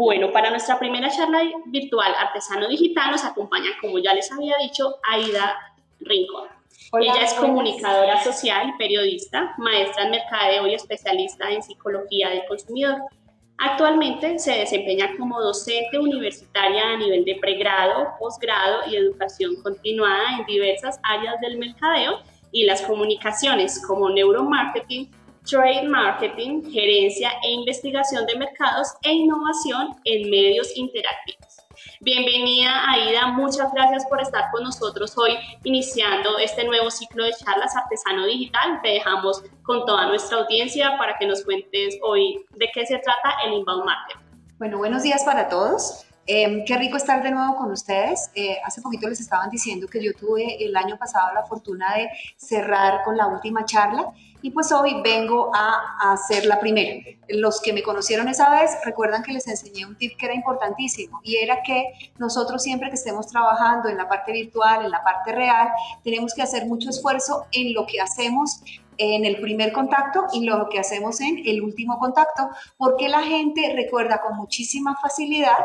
Bueno, para nuestra primera charla virtual Artesano Digital nos acompaña, como ya les había dicho, Aida Rincón. Ella es comunicadora social y periodista, maestra en mercadeo y especialista en psicología del consumidor. Actualmente se desempeña como docente universitaria a nivel de pregrado, posgrado y educación continuada en diversas áreas del mercadeo y las comunicaciones como neuromarketing, Trade Marketing, Gerencia e Investigación de Mercados e Innovación en Medios Interactivos. Bienvenida Aida, muchas gracias por estar con nosotros hoy iniciando este nuevo ciclo de charlas Artesano Digital. Te dejamos con toda nuestra audiencia para que nos cuentes hoy de qué se trata el Inbound Marketing. Bueno, buenos días para todos. Em, qué rico estar de nuevo con ustedes. Eh, hace poquito les estaban diciendo que yo tuve el año pasado la fortuna de cerrar con la última charla y pues hoy vengo a, hacer la primera. Los que me conocieron esa vez recuerdan que les enseñé un tip que era importantísimo y era que nosotros siempre que estemos trabajando en la parte virtual, en la parte real, tenemos que hacer mucho esfuerzo en lo que hacemos en el primer contacto y lo que hacemos en el último contacto, porque la gente recuerda con muchísima facilidad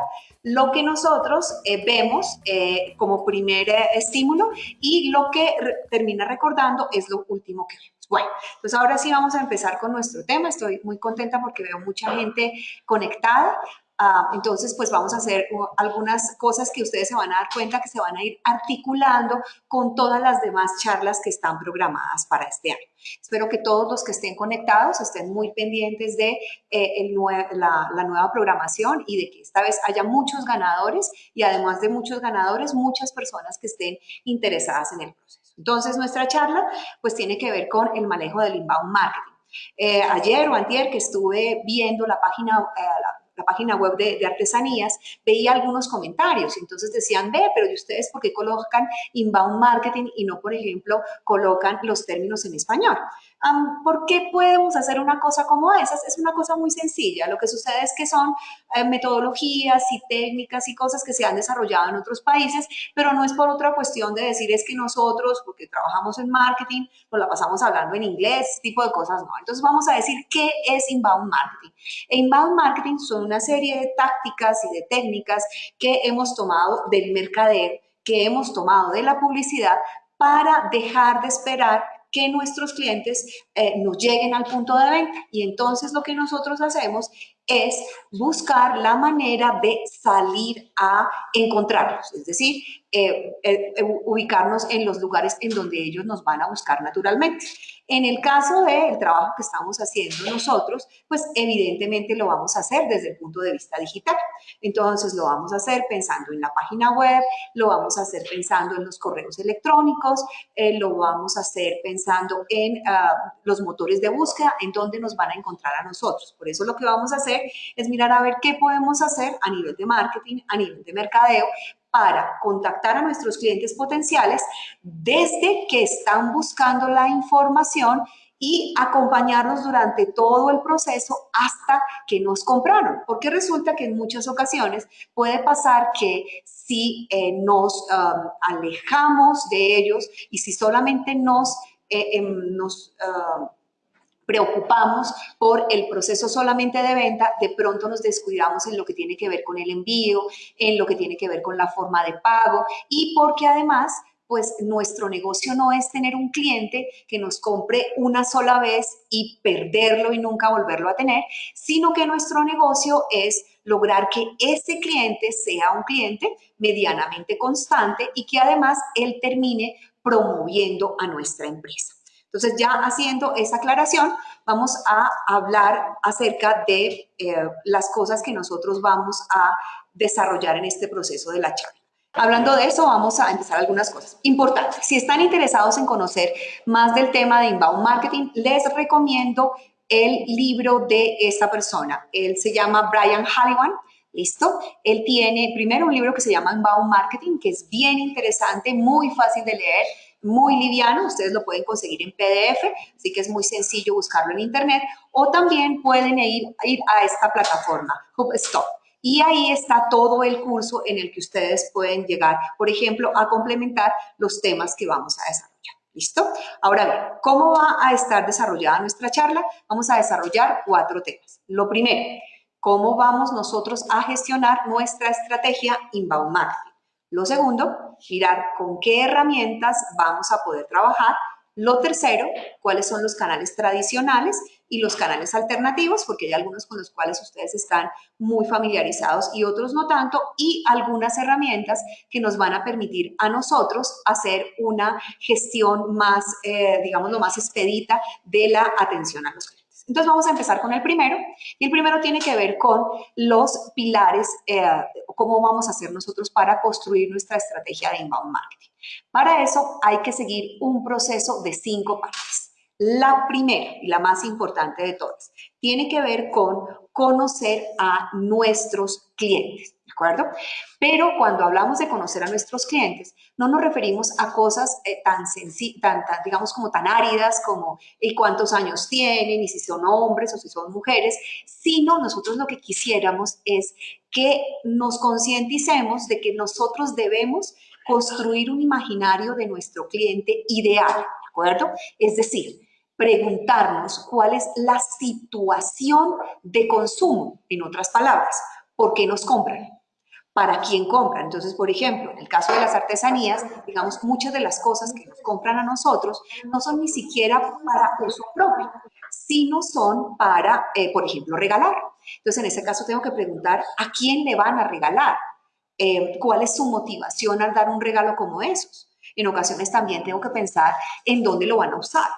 lo que nosotros eh, vemos eh, como primer eh, estímulo y lo que termina recordando es lo último que vemos. Bueno, pues ahora sí vamos a empezar con nuestro tema. Estoy muy contenta porque veo mucha gente conectada. Ah, entonces, pues vamos a hacer algunas cosas que ustedes se van a dar cuenta que se van a ir articulando con todas las demás charlas que están programadas para este año. Espero que todos los que estén conectados estén muy pendientes de eh, la nueva programación y de que esta vez haya muchos ganadores y además de muchos ganadores, muchas personas que estén interesadas en el proceso. Entonces, nuestra charla pues tiene que ver con el manejo del inbound marketing. Eh, ayer o antier que estuve viendo la página, eh, la página web de, artesanías, veía algunos comentarios. Entonces decían, ve, pero ¿y ustedes por qué colocan inbound marketing y no, por ejemplo, colocan los términos en español? ¿Por qué podemos hacer una cosa como esa? Es una cosa muy sencilla. Lo que sucede es que son eh, metodologías y técnicas y cosas que se han desarrollado en otros países, pero no es por otra cuestión de decir es que nosotros, porque trabajamos en marketing, nos la pasamos hablando en inglés, tipo de cosas, no. Entonces vamos a decir qué es inbound marketing. inbound marketing son una serie de tácticas y de técnicas que hemos tomado del mercader, que hemos tomado de la publicidad para dejar de esperar que nuestros clientes eh, nos lleguen al punto de venta. Y entonces lo que nosotros hacemos es buscar la manera de salir a encontrarlos, es decir, eh, eh, ubicarnos en los lugares en donde ellos nos van a buscar naturalmente. En el caso del trabajo que estamos haciendo nosotros, pues evidentemente lo vamos a hacer desde el punto de vista digital. Entonces lo vamos a hacer pensando en la página web, lo vamos a hacer pensando en los correos electrónicos, eh, lo vamos a hacer pensando en ah, los motores de búsqueda, en donde nos van a encontrar a nosotros. Por eso lo que vamos a hacer es mirar a ver qué podemos hacer a nivel de marketing, a nivel de mercadeo, para contactar a nuestros clientes potenciales desde que están buscando la información y acompañarnos durante todo el proceso hasta que nos compraron. Porque resulta que en muchas ocasiones puede pasar que si eh, nos um, alejamos de ellos y si solamente nos, eh, em, uh, preocupamos por el proceso solamente de venta, de pronto nos descuidamos en lo que tiene que ver con el envío, en lo que tiene que ver con la forma de pago y porque además pues nuestro negocio no es tener un cliente que nos compre una sola vez y perderlo y nunca volverlo a tener, sino que nuestro negocio es lograr que ese cliente sea un cliente medianamente constante y que además él termine promoviendo a nuestra empresa. Entonces, ya haciendo esa aclaración, vamos a hablar acerca de eh, las cosas que nosotros vamos a desarrollar en este proceso de la charla. Hablando de eso, vamos a empezar algunas cosas importantes. Si están interesados en conocer más del tema de inbound marketing, les recomiendo el libro de esta persona. Él se llama Brian Halliwan. ¿Listo? Él tiene primero un libro que se llama Inbound Marketing, que es bien interesante, muy fácil de leer muy liviano, ustedes lo pueden conseguir en PDF, así que es muy sencillo buscarlo en internet, o también pueden ir, ir a esta plataforma, HubStop. Y ahí está todo el curso en el que ustedes pueden llegar, por ejemplo, a complementar los temas que vamos a desarrollar. ¿Listo? Ahora bien, ¿cómo va a estar desarrollada nuestra charla? Vamos a desarrollar cuatro temas. Lo primero, cómo vamos nosotros a gestionar nuestra estrategia inbound marketing. Lo segundo, mirar con qué herramientas vamos a poder trabajar. Lo tercero, cuáles son los canales tradicionales y los canales alternativos, porque hay algunos con los cuales ustedes están muy familiarizados y otros no tanto, y algunas herramientas que nos van a permitir a nosotros hacer una gestión más, eh, digamos, lo más expedita de la atención a los. Entonces vamos a empezar con el primero y el primero tiene que ver con los pilares, eh, cómo vamos a hacer nosotros para construir nuestra estrategia de inbound marketing. Para eso hay que seguir un proceso de cinco partes. La primera y la más importante de todas tiene que ver con conocer a nuestros clientes acuerdo? Pero cuando hablamos de conocer a nuestros clientes, no nos referimos a cosas eh, tan, tan, digamos, como tan áridas como y cuántos años tienen y si son hombres o si son mujeres, sino nosotros lo que quisiéramos es que nos concienticemos de que nosotros debemos construir un imaginario de nuestro cliente ideal, ¿de acuerdo? Es decir, preguntarnos cuál es la situación de consumo, en otras palabras, ¿por qué nos compran? para quién compra. Entonces, por ejemplo, en el caso de las artesanías, digamos, muchas de las cosas que nos compran a nosotros no son ni siquiera para uso propio, sino son para, eh, por ejemplo, regalar. Entonces, en ese caso tengo que preguntar a quién le van a regalar, eh, cuál es su motivación al dar un regalo como esos. En ocasiones también tengo que pensar en dónde lo van a usar.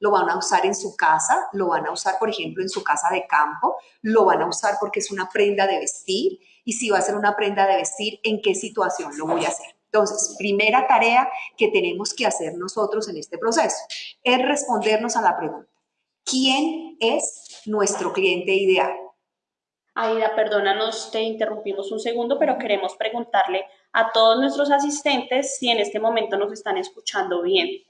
Lo van a usar en su casa, lo van a usar, por ejemplo, en su casa de campo, lo van a usar porque es una prenda de vestir y si va a ser una prenda de vestir, en qué situación lo voy a hacer. Entonces, primera tarea que tenemos que hacer nosotros en este proceso es respondernos a la pregunta, ¿quién es nuestro cliente ideal? Aida, perdónanos, te interrumpimos un segundo, pero queremos preguntarle a todos nuestros asistentes si en este momento nos están escuchando bien.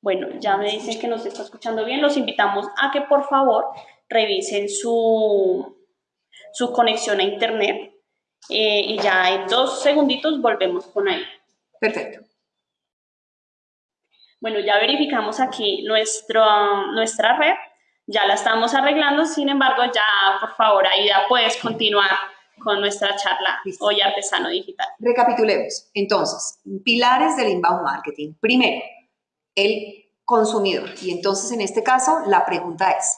Bueno, ya me dicen que nos está escuchando bien. Los invitamos a que por favor revisen su, su conexión a internet eh, y ya en dos segunditos volvemos con ahí. Perfecto. Bueno, ya verificamos aquí nuestro, nuestra red ya la estamos arreglando, sin embargo, ya por favor, Aida, puedes continuar con nuestra charla hoy artesano digital. Recapitulemos. Entonces, pilares del inbound marketing. Primero, el consumidor. Y entonces, en este caso, la pregunta es,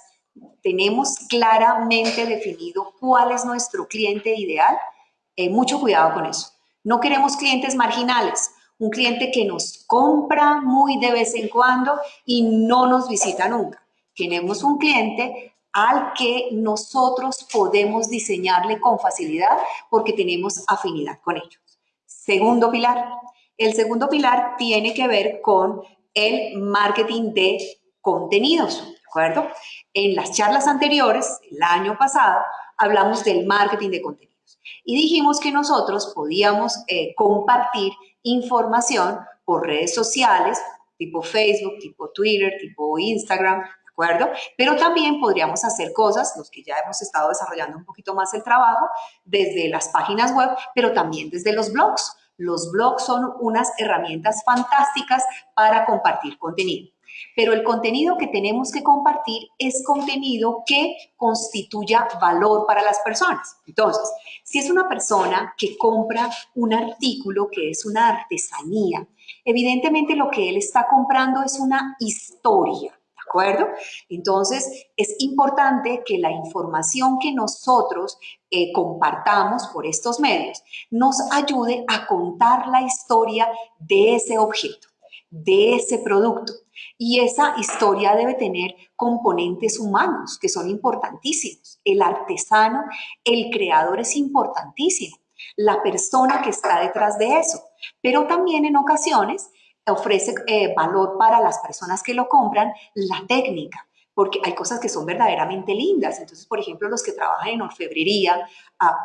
¿tenemos claramente definido cuál es nuestro cliente ideal? Eh, mucho cuidado con eso. No queremos clientes marginales, un cliente que nos compra muy de vez en cuando y no nos visita nunca tenemos un cliente al que nosotros podemos diseñarle con facilidad porque tenemos afinidad con ellos. Segundo pilar. El segundo pilar tiene que ver con el marketing de contenidos, ¿de acuerdo? En las charlas anteriores, el año pasado, hablamos del marketing de contenidos y dijimos que nosotros podíamos eh, compartir información por redes sociales, tipo Facebook, tipo Twitter, tipo Instagram, Pero también podríamos hacer cosas, los que ya hemos estado desarrollando un poquito más el trabajo, desde las páginas web, pero también desde los blogs. Los blogs son unas herramientas fantásticas para compartir contenido. Pero el contenido que tenemos que compartir es contenido que constituya valor para las personas. Entonces, si es una persona que compra un artículo que es una artesanía, evidentemente lo que él está comprando es una historia Entonces, es importante que la información que nosotros eh, compartamos por estos medios nos ayude a contar la historia de ese objeto, de ese producto. Y esa historia debe tener componentes humanos que son importantísimos. El artesano, el creador es importantísimo. La persona que está detrás de eso. Pero también en ocasiones ofrece eh, valor para las personas que lo compran la técnica, porque hay cosas que son verdaderamente lindas. Entonces, por ejemplo, los que trabajan en orfebrería,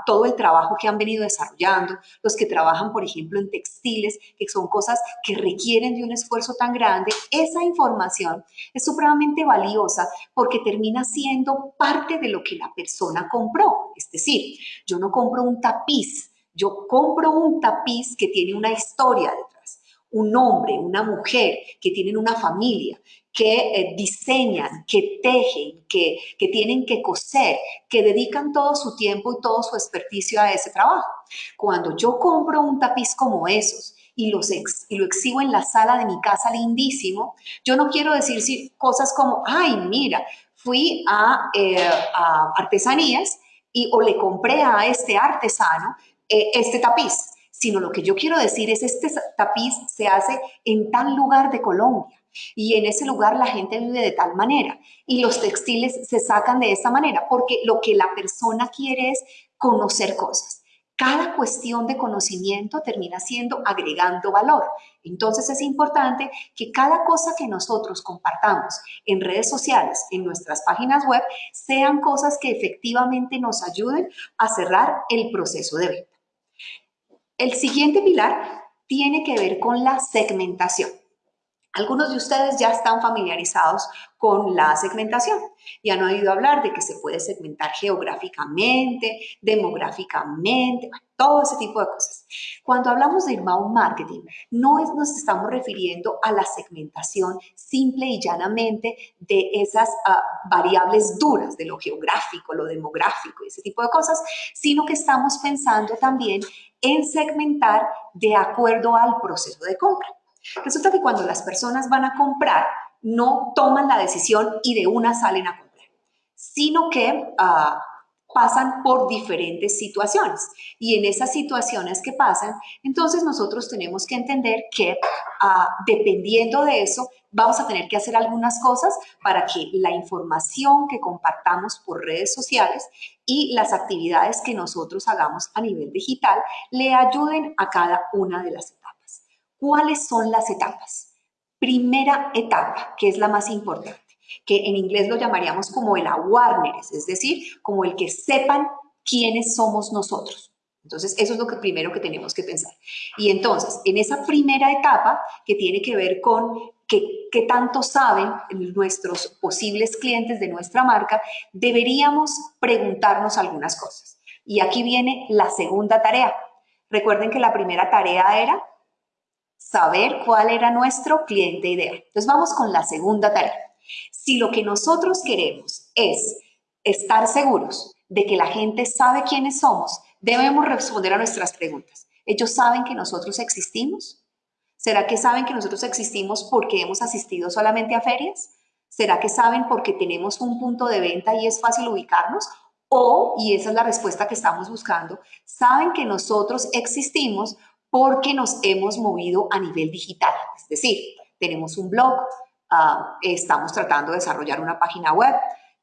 todo el trabajo que han venido desarrollando, los que trabajan, por ejemplo, en textiles, que son cosas que requieren de un esfuerzo tan grande, esa información es supremamente valiosa porque termina siendo parte de lo que la persona compró. Es decir, yo no compro un tapiz, yo compro un tapiz que tiene una historia un hombre, una mujer, que tienen una familia, que eh, diseñan, que tejen, que, que tienen que coser, que dedican todo su tiempo y todo su experticio a ese trabajo. Cuando yo compro un tapiz como esos, y, los y lo exhibo en la sala de mi casa lindísimo, yo no quiero decir cosas como, ay, mira, fui a, eh, a artesanías y o le compré a este artesano eh, este tapiz, sino lo que yo quiero decir es este tapiz se hace en tal lugar de Colombia y en ese lugar la gente vive de tal manera y los textiles se sacan de esa manera porque lo que la persona quiere es conocer cosas. Cada cuestión de conocimiento termina siendo agregando valor. Entonces es importante que cada cosa que nosotros compartamos en redes sociales, en nuestras páginas web, sean cosas que efectivamente nos ayuden a cerrar el proceso de venta. El siguiente pilar tiene que ver con la segmentación. Algunos de ustedes ya están familiarizados con la segmentación y han oído hablar de que se puede segmentar geográficamente, demográficamente, todo ese tipo de cosas. Cuando hablamos de inbound marketing, no nos estamos refiriendo a la segmentación simple y llanamente de esas ah, variables duras, de lo geográfico, lo demográfico ese tipo de cosas, sino que estamos pensando también en segmentar de acuerdo al proceso de compra. Resulta que cuando las personas van a comprar, no toman la decisión y de una salen a comprar, sino que ah, pasan por diferentes situaciones. Y en esas situaciones que pasan, entonces nosotros tenemos que entender que ah, dependiendo de eso, vamos a tener que hacer algunas cosas para que la información que compartamos por redes sociales y las actividades que nosotros hagamos a nivel digital le ayuden a cada una de las etapas. ¿Cuáles son las etapas? Primera etapa, que es la más importante, que en inglés lo llamaríamos como el awareness, es decir, como el que sepan quiénes somos nosotros. Entonces, eso es lo que primero que tenemos que pensar. Y entonces, en esa primera etapa, que tiene que ver con qué, qué tanto saben nuestros posibles clientes de nuestra marca, deberíamos preguntarnos algunas cosas. Y aquí viene la segunda tarea. Recuerden que la primera tarea era saber cuál era nuestro cliente ideal. Entonces vamos con la segunda tarea. Si lo que nosotros queremos es estar seguros de que la gente sabe quiénes somos, debemos responder a nuestras preguntas. ¿Ellos saben que nosotros existimos? ¿Será que saben que nosotros existimos porque hemos asistido solamente a ferias? ¿Será que saben porque tenemos un punto de venta y es fácil ubicarnos? O, y esa es la respuesta que estamos buscando, saben que nosotros existimos porque nos hemos movido a nivel digital. Es decir, tenemos un blog, ah, estamos tratando de desarrollar una página web,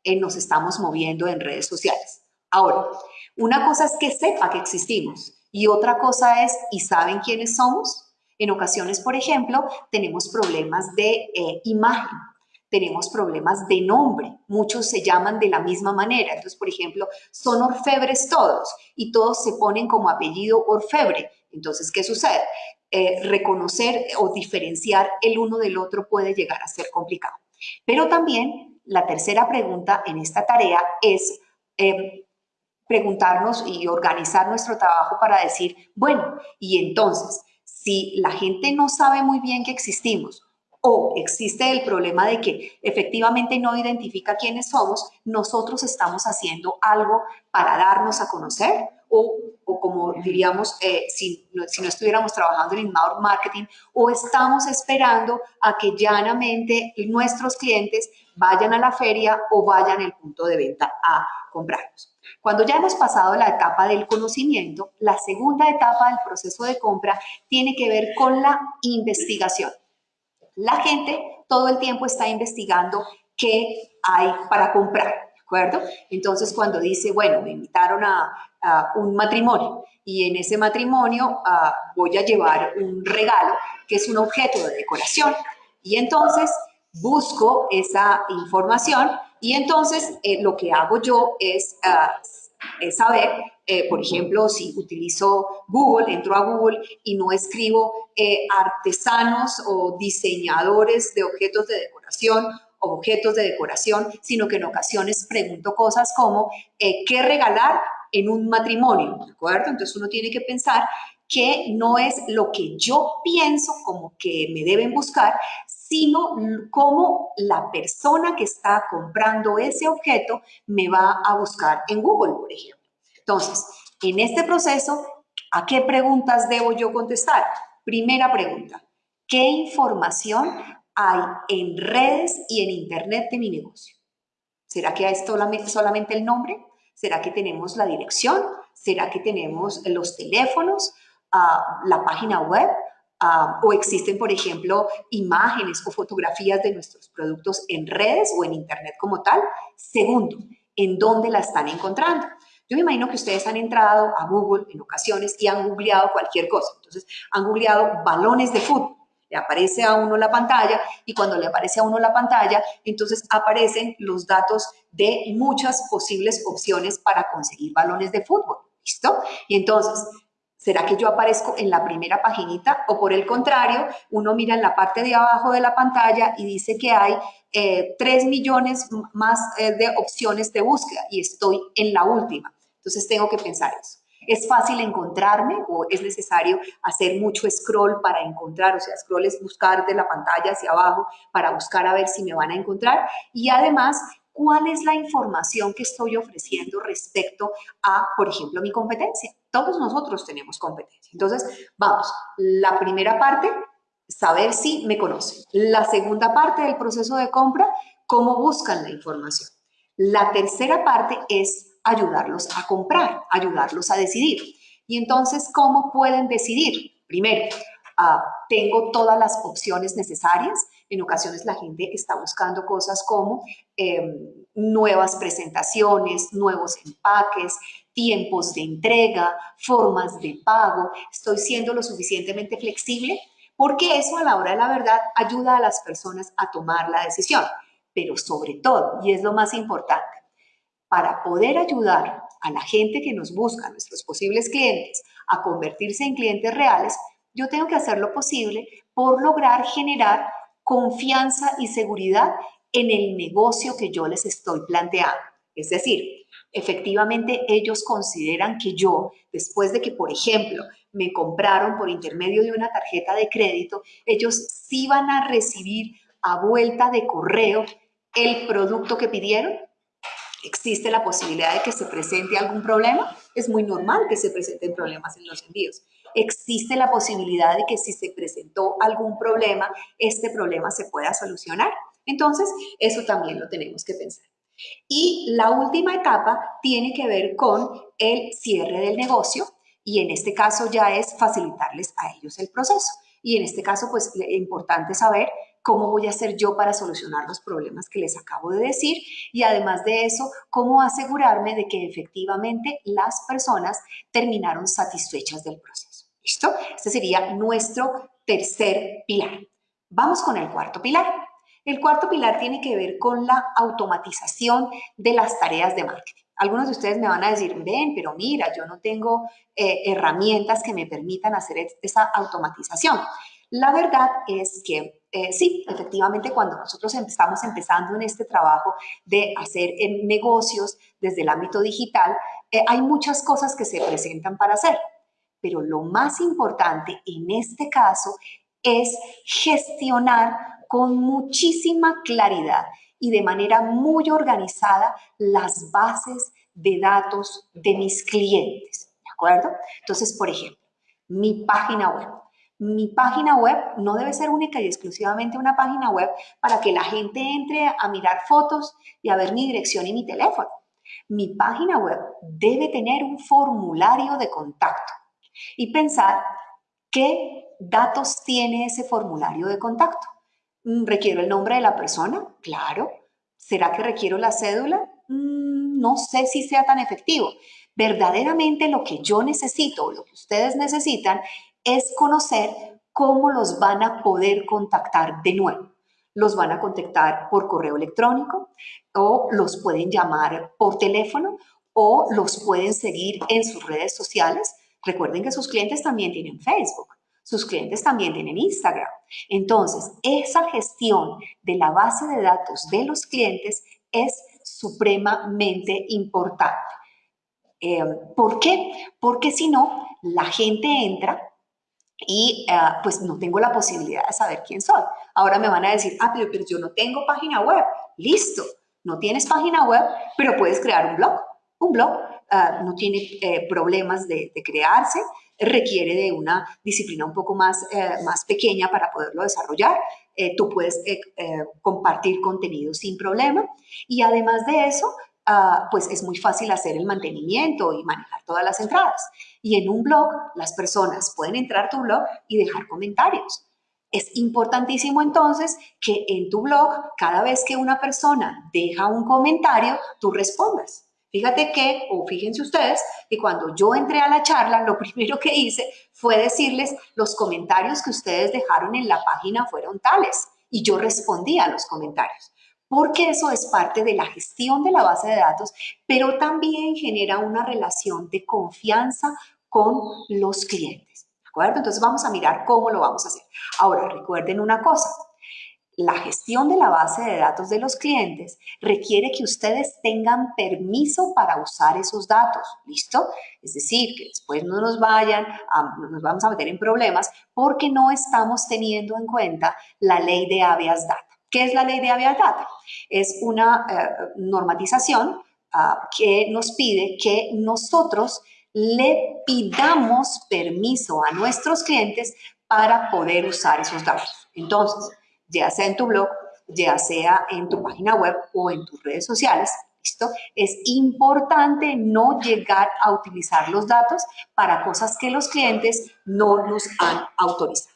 eh, nos estamos moviendo en redes sociales. Ahora, una cosa es que sepa que existimos y otra cosa es, ¿y saben quiénes somos? En ocasiones, por ejemplo, tenemos problemas de eh, imagen, tenemos problemas de nombre. Muchos se llaman de la misma manera. Entonces, por ejemplo, son orfebres todos y todos se ponen como apellido orfebre. Entonces, ¿qué sucede? Eh, reconocer o diferenciar el uno del otro puede llegar a ser complicado. Pero también la tercera pregunta en esta tarea es eh, preguntarnos y organizar nuestro trabajo para decir, bueno, y entonces, si la gente no sabe muy bien que existimos o existe el problema de que efectivamente no identifica quiénes somos, nosotros estamos haciendo algo para darnos a conocer o, como diríamos, eh, si, no, estuviéramos trabajando en inbound marketing, o estamos esperando a que llanamente nuestros clientes vayan a la feria o vayan al punto de venta a comprarnos. Cuando ya hemos pasado la etapa del conocimiento, la segunda etapa del proceso de compra tiene que ver con la investigación. La gente todo el tiempo está investigando qué hay para comprar. Entonces, cuando dice, bueno, me invitaron a, un matrimonio. Y en ese matrimonio ah, voy a llevar un regalo que es un objeto de decoración. Y entonces busco esa información y entonces eh, lo que hago yo es, ah, saber, eh, por ejemplo, si utilizo Google, entro a Google y no escribo eh, artesanos o diseñadores de objetos de decoración objetos de decoración, sino que en ocasiones pregunto cosas como ¿qué regalar en un matrimonio? ¿De acuerdo? Entonces uno tiene que pensar que no es lo que yo pienso como que me deben buscar, sino cómo la persona que está comprando ese objeto me va a buscar en Google, por ejemplo. Entonces, en este proceso, ¿a qué preguntas debo yo contestar? Primera pregunta, ¿qué información hay en redes y en Internet de mi negocio? ¿Será que hay solamente el nombre? ¿Será que tenemos la dirección? ¿Será que tenemos los teléfonos, ah, la página web? Ah, ¿O existen, por ejemplo, imágenes o fotografías de nuestros productos en redes o en Internet como tal? Segundo, ¿en dónde la están encontrando? Yo me imagino que ustedes han entrado a Google en ocasiones y han googleado cualquier cosa. Entonces, han googleado balones de fútbol le aparece a uno la pantalla y cuando le aparece a uno la pantalla, entonces aparecen los datos de muchas posibles opciones para conseguir balones de fútbol. ¿Listo? Y entonces, ¿será que yo aparezco en la primera paginita? O por el contrario, uno mira en la parte de abajo de la pantalla y dice que hay eh, 3 millones más eh, de opciones de búsqueda y estoy en la última. Entonces tengo que pensar eso. ¿Es fácil encontrarme o es necesario hacer mucho scroll para encontrar? O sea, scroll es buscar de la pantalla hacia abajo para buscar a ver si me van a encontrar. Y además, ¿cuál es la información que estoy ofreciendo respecto a, por ejemplo, mi competencia? Todos nosotros tenemos competencia. Entonces, vamos, la primera parte, saber si me conocen. La segunda parte del proceso de compra, cómo buscan la información. La tercera parte es ayudarlos a comprar, ayudarlos a decidir. Y entonces, ¿cómo pueden decidir? Primero, ah, tengo todas las opciones necesarias. En ocasiones la gente está buscando cosas como em, nuevas presentaciones, nuevos empaques, tiempos de entrega, formas de pago. Estoy siendo lo suficientemente flexible porque eso a la hora de la verdad ayuda a las personas a tomar la decisión. Pero sobre todo, y es lo más importante, para poder ayudar a la gente que nos busca, nuestros posibles clientes, a convertirse en clientes reales, yo tengo que hacer lo posible por lograr generar confianza y seguridad en el negocio que yo les estoy planteando. Es decir, efectivamente ellos consideran que yo, después de que, por ejemplo, me compraron por intermedio de una tarjeta de crédito, ellos sí van a recibir a vuelta de correo el producto que pidieron existe la posibilidad de que se presente algún problema, es muy normal que se presenten problemas en los envíos. Existe la posibilidad de que si se presentó algún problema, este problema se pueda solucionar. Entonces, eso también lo tenemos que pensar. Y la última etapa tiene que ver con el cierre del negocio y en este caso ya es facilitarles a ellos el proceso. Y en este caso, pues, es importante saber cómo voy a hacer yo para solucionar los problemas que les acabo de decir y además de eso, cómo asegurarme de que efectivamente las personas terminaron satisfechas del proceso. ¿Listo? Este sería nuestro tercer pilar. Vamos con el cuarto pilar. El cuarto pilar tiene que ver con la automatización de las tareas de marketing. Algunos de ustedes me van a decir, ven, pero mira, yo no tengo eh, herramientas que me permitan hacer esa automatización. La verdad es que eh, sí, efectivamente, cuando nosotros em, estamos empezando en este trabajo de hacer negocios desde el ámbito digital, eh, hay muchas cosas que se presentan para hacer. Pero lo más importante en este caso es gestionar con muchísima claridad y de manera muy organizada las bases de datos de mis clientes. ¿De acuerdo? Entonces, por ejemplo, mi página web mi página web no debe ser única y exclusivamente una página web para que la gente entre a mirar fotos y a ver mi dirección y mi teléfono. Mi página web debe tener un formulario de contacto y pensar qué datos tiene ese formulario de contacto. Mm, ¿Requiero el nombre de la persona? Claro. ¿Será que requiero la cédula? Mm, no sé si sea tan efectivo. Verdaderamente lo que yo necesito, lo que ustedes necesitan, es conocer cómo los van a poder contactar de nuevo. Los van a contactar por correo electrónico o los pueden llamar por teléfono o los pueden seguir en sus redes sociales. Recuerden que sus clientes también tienen Facebook, sus clientes también tienen Instagram. Entonces, esa gestión de la base de datos de los clientes es supremamente importante. Eh, ¿Por qué? Porque si no, la gente entra y eh, pues no tengo la posibilidad de saber quién soy. Ahora me van a decir, ah, pero, pero yo no tengo página web. Listo, no tienes página web, pero puedes crear un blog. Un blog uh, no tiene eh, problemas de, crearse, requiere de una disciplina un poco más, eh, más pequeña para poderlo desarrollar. Eh, tú puedes compartir contenido sin problema y además de eso, uh, pues es muy fácil hacer el mantenimiento y manejar todas las entradas. Y en un blog, las personas pueden entrar a tu blog y dejar comentarios. Es importantísimo entonces que en tu blog, cada vez que una persona deja un comentario, tú respondas. Fíjate que, o fíjense ustedes, que cuando yo entré a la charla, lo primero que hice fue decirles los comentarios que ustedes dejaron en la página fueron tales. Y yo respondí a los comentarios. Porque eso es parte de la gestión de la base de datos, pero también genera una relación de confianza con los clientes. ¿De acuerdo? Entonces vamos a mirar cómo lo vamos a hacer. Ahora, recuerden una cosa la gestión de la base de datos de los clientes requiere que ustedes tengan permiso para usar esos datos, ¿listo? Es decir, que después no nos vayan, a, nos vamos a meter en problemas porque no estamos teniendo en cuenta la ley de habeas data. ¿Qué es la ley de data? Es una eh, normatización uh, que nos pide que nosotros le pidamos permiso a nuestros clientes para poder usar esos datos. Entonces, ya sea en tu blog, ya sea en tu página web o en tus redes sociales. ¿Listo? Es importante no llegar a utilizar los datos para cosas que los clientes no nos han autorizado.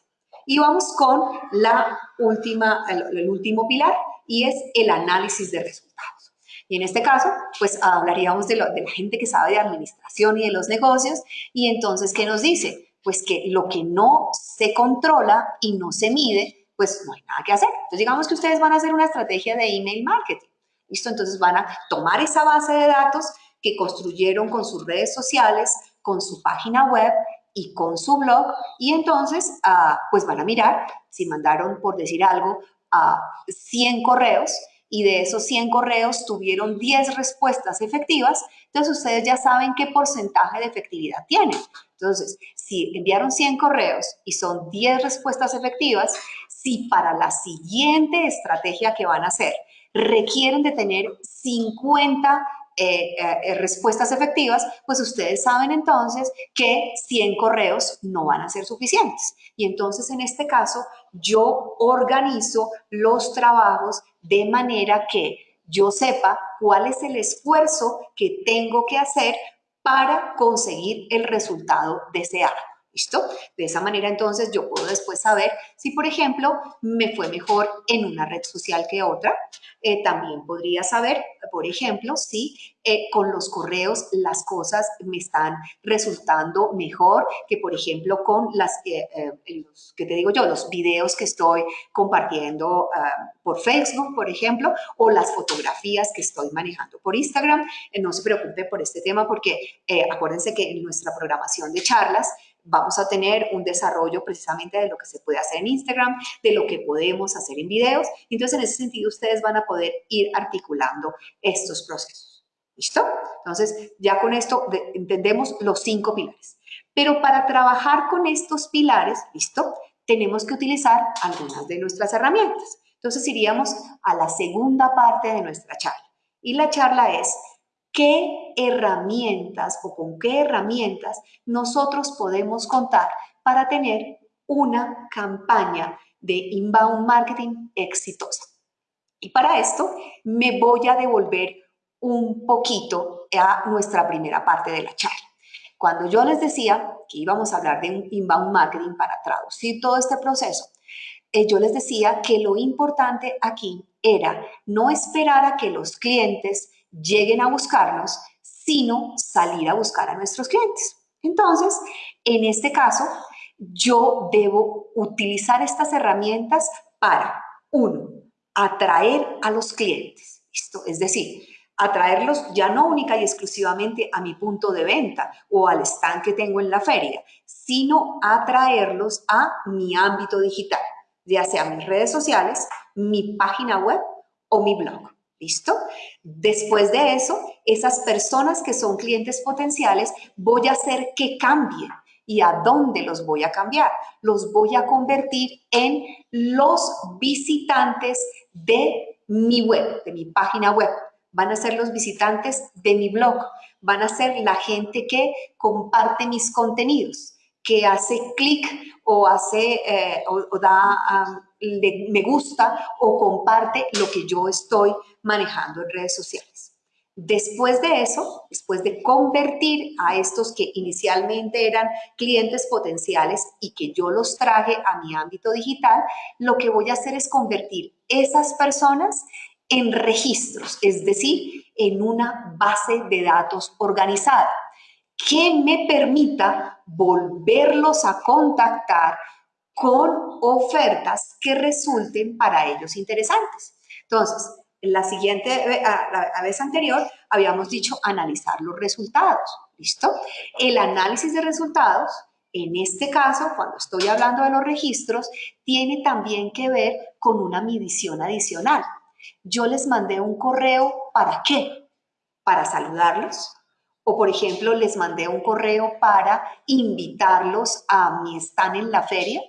Y vamos con la última, el, último pilar y es el análisis de resultados. Y en este caso, pues hablaríamos de, la gente que sabe de administración y de los negocios y entonces, ¿qué nos dice? Pues que lo que no se controla y no se mide, pues no hay nada que hacer. Entonces, digamos que ustedes van a hacer una estrategia de email marketing. ¿Listo? Entonces van a tomar esa base de datos que construyeron con sus redes sociales, con su página web y con su blog y entonces uh, pues van a mirar si mandaron, por decir algo, a 100 correos y de esos 100 correos tuvieron 10 respuestas efectivas, entonces ustedes ya saben qué porcentaje de efectividad tienen. Entonces, si enviaron 100 correos y son 10 respuestas efectivas, si para la siguiente estrategia que van a hacer requieren de tener 50 eh, eh, respuestas efectivas, pues ustedes saben entonces que 100 correos no van a ser suficientes. Y entonces en este caso yo organizo los trabajos de manera que yo sepa cuál es el esfuerzo que tengo que hacer para conseguir el resultado deseado. ¿Listo? De esa manera entonces yo puedo después saber si, por ejemplo, me fue mejor en una red social que otra. Eh, también podría saber, por ejemplo, si eh, con los correos las cosas me están resultando mejor que, por ejemplo, con las, eh, los, ¿qué te digo yo? Los videos que estoy compartiendo ah, por Facebook, por ejemplo, o las fotografías que estoy manejando por Instagram. no se preocupe por este tema porque acuérdense que en nuestra programación de charlas vamos a tener un desarrollo precisamente de lo que se puede hacer en Instagram, de lo que podemos hacer en videos. Entonces, en ese sentido, ustedes van a poder ir articulando estos procesos. ¿Listo? Entonces, ya con esto entendemos los cinco pilares. Pero para trabajar con estos pilares, ¿listo? Tenemos que utilizar algunas de nuestras herramientas. Entonces, iríamos a la segunda parte de nuestra charla. Y la charla es qué herramientas o con qué herramientas nosotros podemos contar para tener una campaña de inbound marketing exitosa. Y para esto me voy a devolver un poquito a nuestra primera parte de la charla. Cuando yo les decía que íbamos a hablar de un inbound marketing para traducir todo este proceso, eh, yo les decía que lo importante aquí era no esperar a que los clientes lleguen a buscarnos, sino salir a buscar a nuestros clientes. Entonces, en este caso, yo debo utilizar estas herramientas para, uno, atraer a los clientes. Esto, es decir, atraerlos ya no única y exclusivamente a mi punto de venta o al stand que tengo en la feria, sino atraerlos a mi ámbito digital, ya sea mis redes sociales, mi página web o mi blog. ¿Listo? Después de eso, esas personas que son clientes potenciales, voy a hacer que cambien ¿Y a dónde los voy a cambiar? Los voy a convertir en los visitantes de mi web, de mi página web. Van a ser los visitantes de mi blog. Van a ser la gente que comparte mis contenidos, que hace clic o hace eh, o, da me gusta o comparte lo que yo estoy manejando en redes sociales. Después de eso, después de convertir a estos que inicialmente eran clientes potenciales y que yo los traje a mi ámbito digital, lo que voy a hacer es convertir esas personas en registros, es decir, en una base de datos organizada que me permita volverlos a contactar con ofertas que resulten para ellos interesantes. Entonces, la siguiente, eh, la vez anterior, habíamos dicho analizar los resultados, ¿listo? El análisis de resultados, en este caso, cuando estoy hablando de los registros, tiene también que ver con una medición adicional. Yo les mandé un correo, ¿para qué? Para saludarlos, o por ejemplo, les mandé un correo para invitarlos a mi stand en la feria,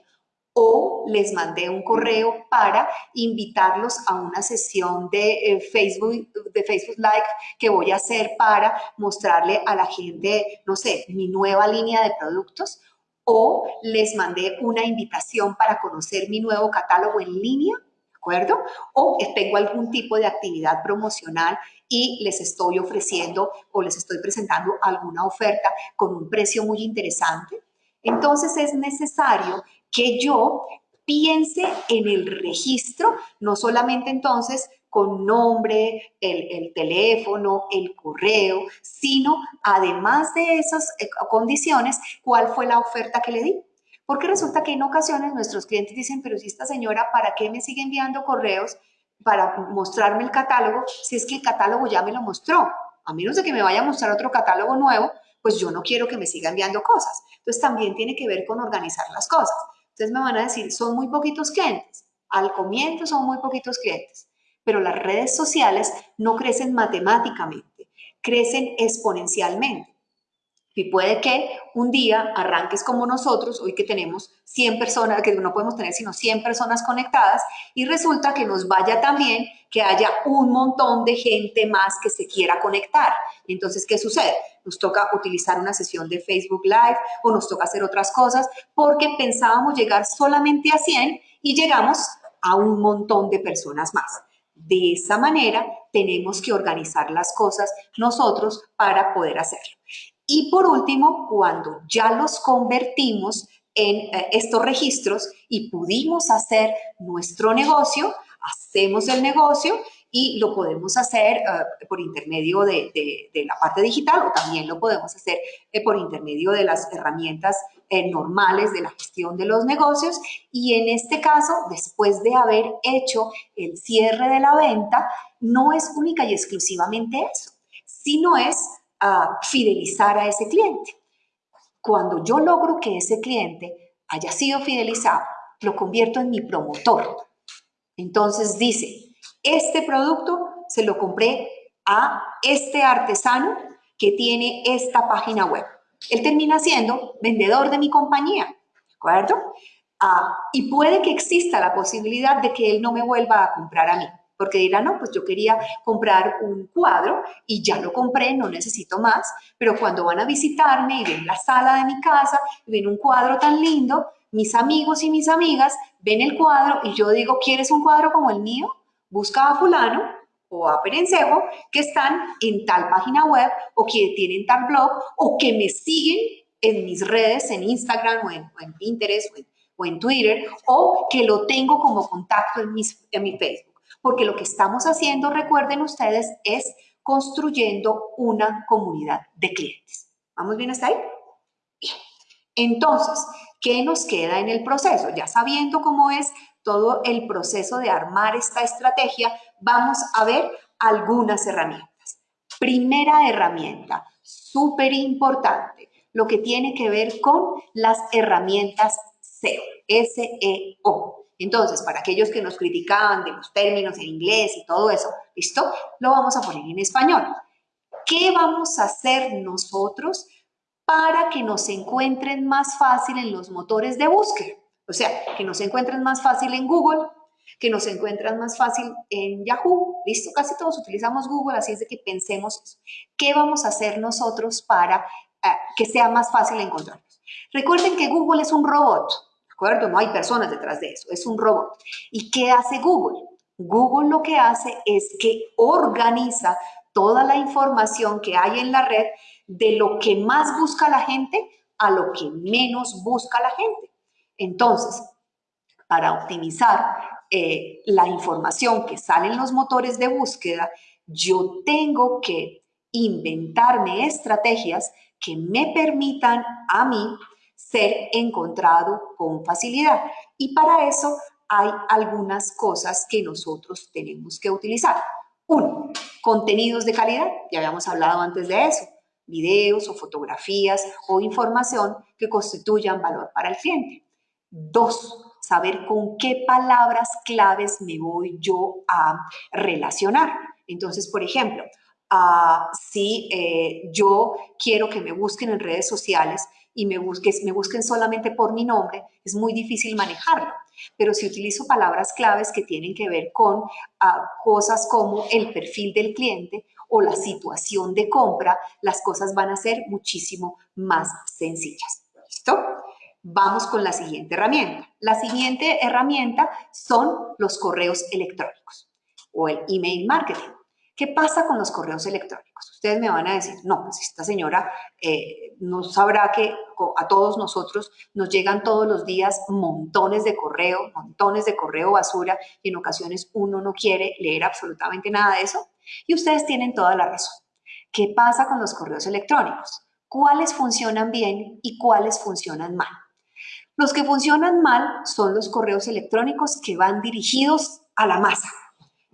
o les mandé un correo para invitarlos a una sesión de eh, Facebook, de Facebook Live que voy a hacer para mostrarle a la gente, no sé, mi nueva línea de productos o les mandé una invitación para conocer mi nuevo catálogo en línea, ¿de acuerdo? O tengo algún tipo de actividad promocional y les estoy ofreciendo o les estoy presentando alguna oferta con un precio muy interesante. Entonces es necesario que yo piense en el registro, no solamente entonces con nombre, el, teléfono, el correo, sino además de esas eh, condiciones, cuál fue la oferta que le di. Porque resulta que en ocasiones nuestros clientes dicen, pero si esta señora, ¿para qué me sigue enviando correos para mostrarme el catálogo si es que el catálogo ya me lo mostró? A menos de que me vaya a mostrar otro catálogo nuevo, pues yo no quiero que me siga enviando cosas. Entonces también tiene que ver con organizar las cosas. Ustedes me van a decir, son muy poquitos clientes. Al comienzo son muy poquitos clientes, pero las redes sociales no crecen matemáticamente, crecen exponencialmente. Y puede que un día arranques como nosotros, hoy que tenemos 100 personas, que no podemos tener sino 100 personas conectadas, y resulta que nos vaya también que haya un montón de gente más que se quiera conectar. Entonces, ¿qué sucede? Nos toca utilizar una sesión de Facebook Live o nos toca hacer otras cosas porque pensábamos llegar solamente a 100 y llegamos a un montón de personas más. De esa manera tenemos que organizar las cosas nosotros para poder hacerlo. Y por último, cuando ya los convertimos en eh, estos registros y pudimos hacer nuestro negocio, hacemos el negocio y lo podemos hacer eh, por intermedio de, la parte digital o también lo podemos hacer eh, por intermedio de las herramientas normales de la gestión de los negocios. Y en este caso, después de haber hecho el cierre de la venta, no es única y exclusivamente eso, sino es a fidelizar a ese cliente. Cuando yo logro que ese cliente haya sido fidelizado, lo convierto en mi promotor. Entonces dice, este producto se lo compré a este artesano que tiene esta página web. Él termina siendo vendedor de mi compañía, ¿de acuerdo? Ah, y puede que exista la posibilidad de que él no me vuelva a comprar a mí porque dirán, no, pues yo quería comprar un cuadro y ya lo compré, no necesito más, pero cuando van a visitarme y ven la sala de mi casa y ven un cuadro tan lindo, mis amigos y mis amigas ven el cuadro y yo digo, ¿quieres un cuadro como el mío? Busca a fulano o a Perencejo que están en tal página web o que tienen tal blog o que me siguen en mis redes, en Instagram o en, Pinterest o en, Twitter o que lo tengo como contacto en, en mi Facebook porque lo que estamos haciendo, recuerden ustedes, es construyendo una comunidad de clientes. ¿Vamos bien hasta ahí? Bien. Entonces, ¿qué nos queda en el proceso? Ya sabiendo cómo es todo el proceso de armar esta estrategia, vamos a ver algunas herramientas. Primera herramienta, súper importante, lo que tiene que ver con las herramientas SEO, S-E-O. Entonces, para aquellos que nos criticaban de los términos en inglés y todo eso, ¿listo? Lo vamos a poner en español. ¿Qué vamos a hacer nosotros para que nos encuentren más fácil en los motores de búsqueda. O sea, que nos encuentren más fácil en Google, que nos encuentran más fácil en Yahoo. Listo, casi todos utilizamos Google, así es de que pensemos eso. ¿Qué vamos a hacer nosotros para eh, que sea más fácil encontrarnos? Recuerden que Google es un robot, ¿de No hay personas detrás de eso, es un robot. ¿Y qué hace Google? Google lo que hace es que organiza toda la información que hay en la red de lo que más busca la gente a lo que menos busca la gente. Entonces, para optimizar eh, la información que sale en los motores de búsqueda, yo tengo que inventarme estrategias que me permitan a mí ser encontrado con facilidad. Y para eso hay algunas cosas que nosotros tenemos que utilizar. Uno, contenidos de calidad, ya habíamos hablado antes de eso, videos o fotografías o información que constituyan valor para el cliente. Dos, saber con qué palabras claves me voy yo a relacionar. Entonces, por ejemplo, uh, si eh, yo quiero que me busquen en redes sociales y me, busquen solamente por mi nombre, es muy difícil manejarlo. Pero si utilizo palabras claves que tienen que ver con ah, cosas como el perfil del cliente o la situación de compra, las cosas van a ser muchísimo más sencillas. ¿Listo? Vamos con la siguiente herramienta. La siguiente herramienta son los correos electrónicos o el email marketing. ¿Qué pasa con los correos electrónicos? Ustedes me van a decir, no, pues esta señora eh, no sabrá que a todos nosotros nos llegan todos los días montones de correo, montones de correo basura y en ocasiones uno no quiere leer absolutamente nada de eso. Y ustedes tienen toda la razón. ¿Qué pasa con los correos electrónicos? ¿Cuáles funcionan bien y cuáles funcionan mal? Los que funcionan mal son los correos electrónicos que van dirigidos a la masa,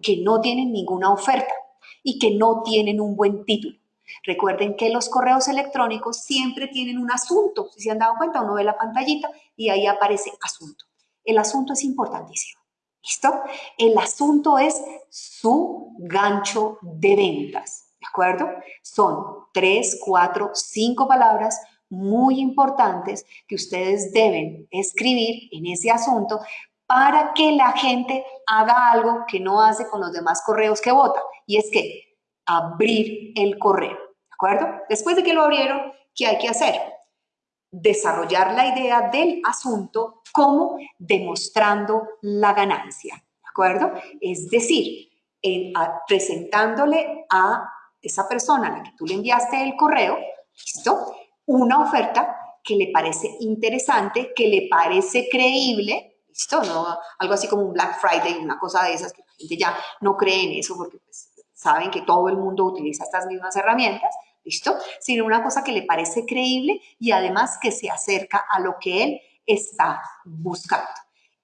que no tienen ninguna oferta y que no tienen un buen título. Recuerden que los correos electrónicos siempre tienen un asunto. Si se han dado cuenta, uno ve la pantallita y ahí aparece asunto. El asunto es importantísimo. ¿Listo? El asunto es su gancho de ventas. ¿De acuerdo? Son tres, cuatro, cinco palabras muy importantes que ustedes deben escribir en ese asunto para que la gente haga algo que no hace con los demás correos que vota y es que abrir el correo, ¿de acuerdo? Después de que lo abrieron, ¿qué hay que hacer? Desarrollar la idea del asunto como demostrando la ganancia, ¿de acuerdo? Es decir, presentándole a esa persona a la que tú le enviaste el correo, ¿listo? Una oferta que le parece interesante, que le parece creíble, ¿listo? No, algo así como un Black Friday, una cosa de esas que la gente ya no cree en eso porque pues, saben que todo el mundo utiliza estas mismas herramientas, ¿listo? Sino una cosa que le parece creíble y además que se acerca a lo que él está buscando.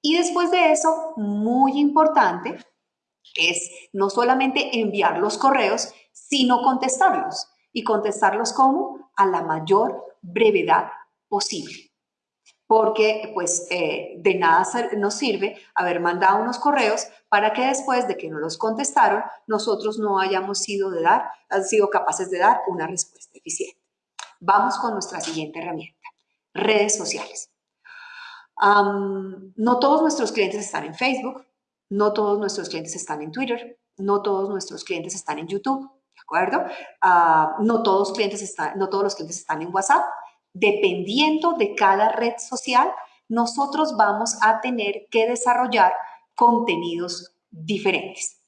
Y después de eso, muy importante, es no solamente enviar los correos, sino contestarlos. ¿Y contestarlos como? A la mayor brevedad posible porque pues eh, de nada nos sirve haber mandado unos correos para que después de que no los contestaron, nosotros no hayamos sido, de dar, han sido capaces de dar una respuesta eficiente. Vamos con nuestra siguiente herramienta, redes sociales. no todos nuestros clientes están en Facebook, no todos nuestros clientes están en Twitter, no todos nuestros clientes están en YouTube, ¿de acuerdo? Ah, no, todos los clientes están en WhatsApp, dependiendo de cada red social, nosotros vamos a tener que desarrollar contenidos diferentes.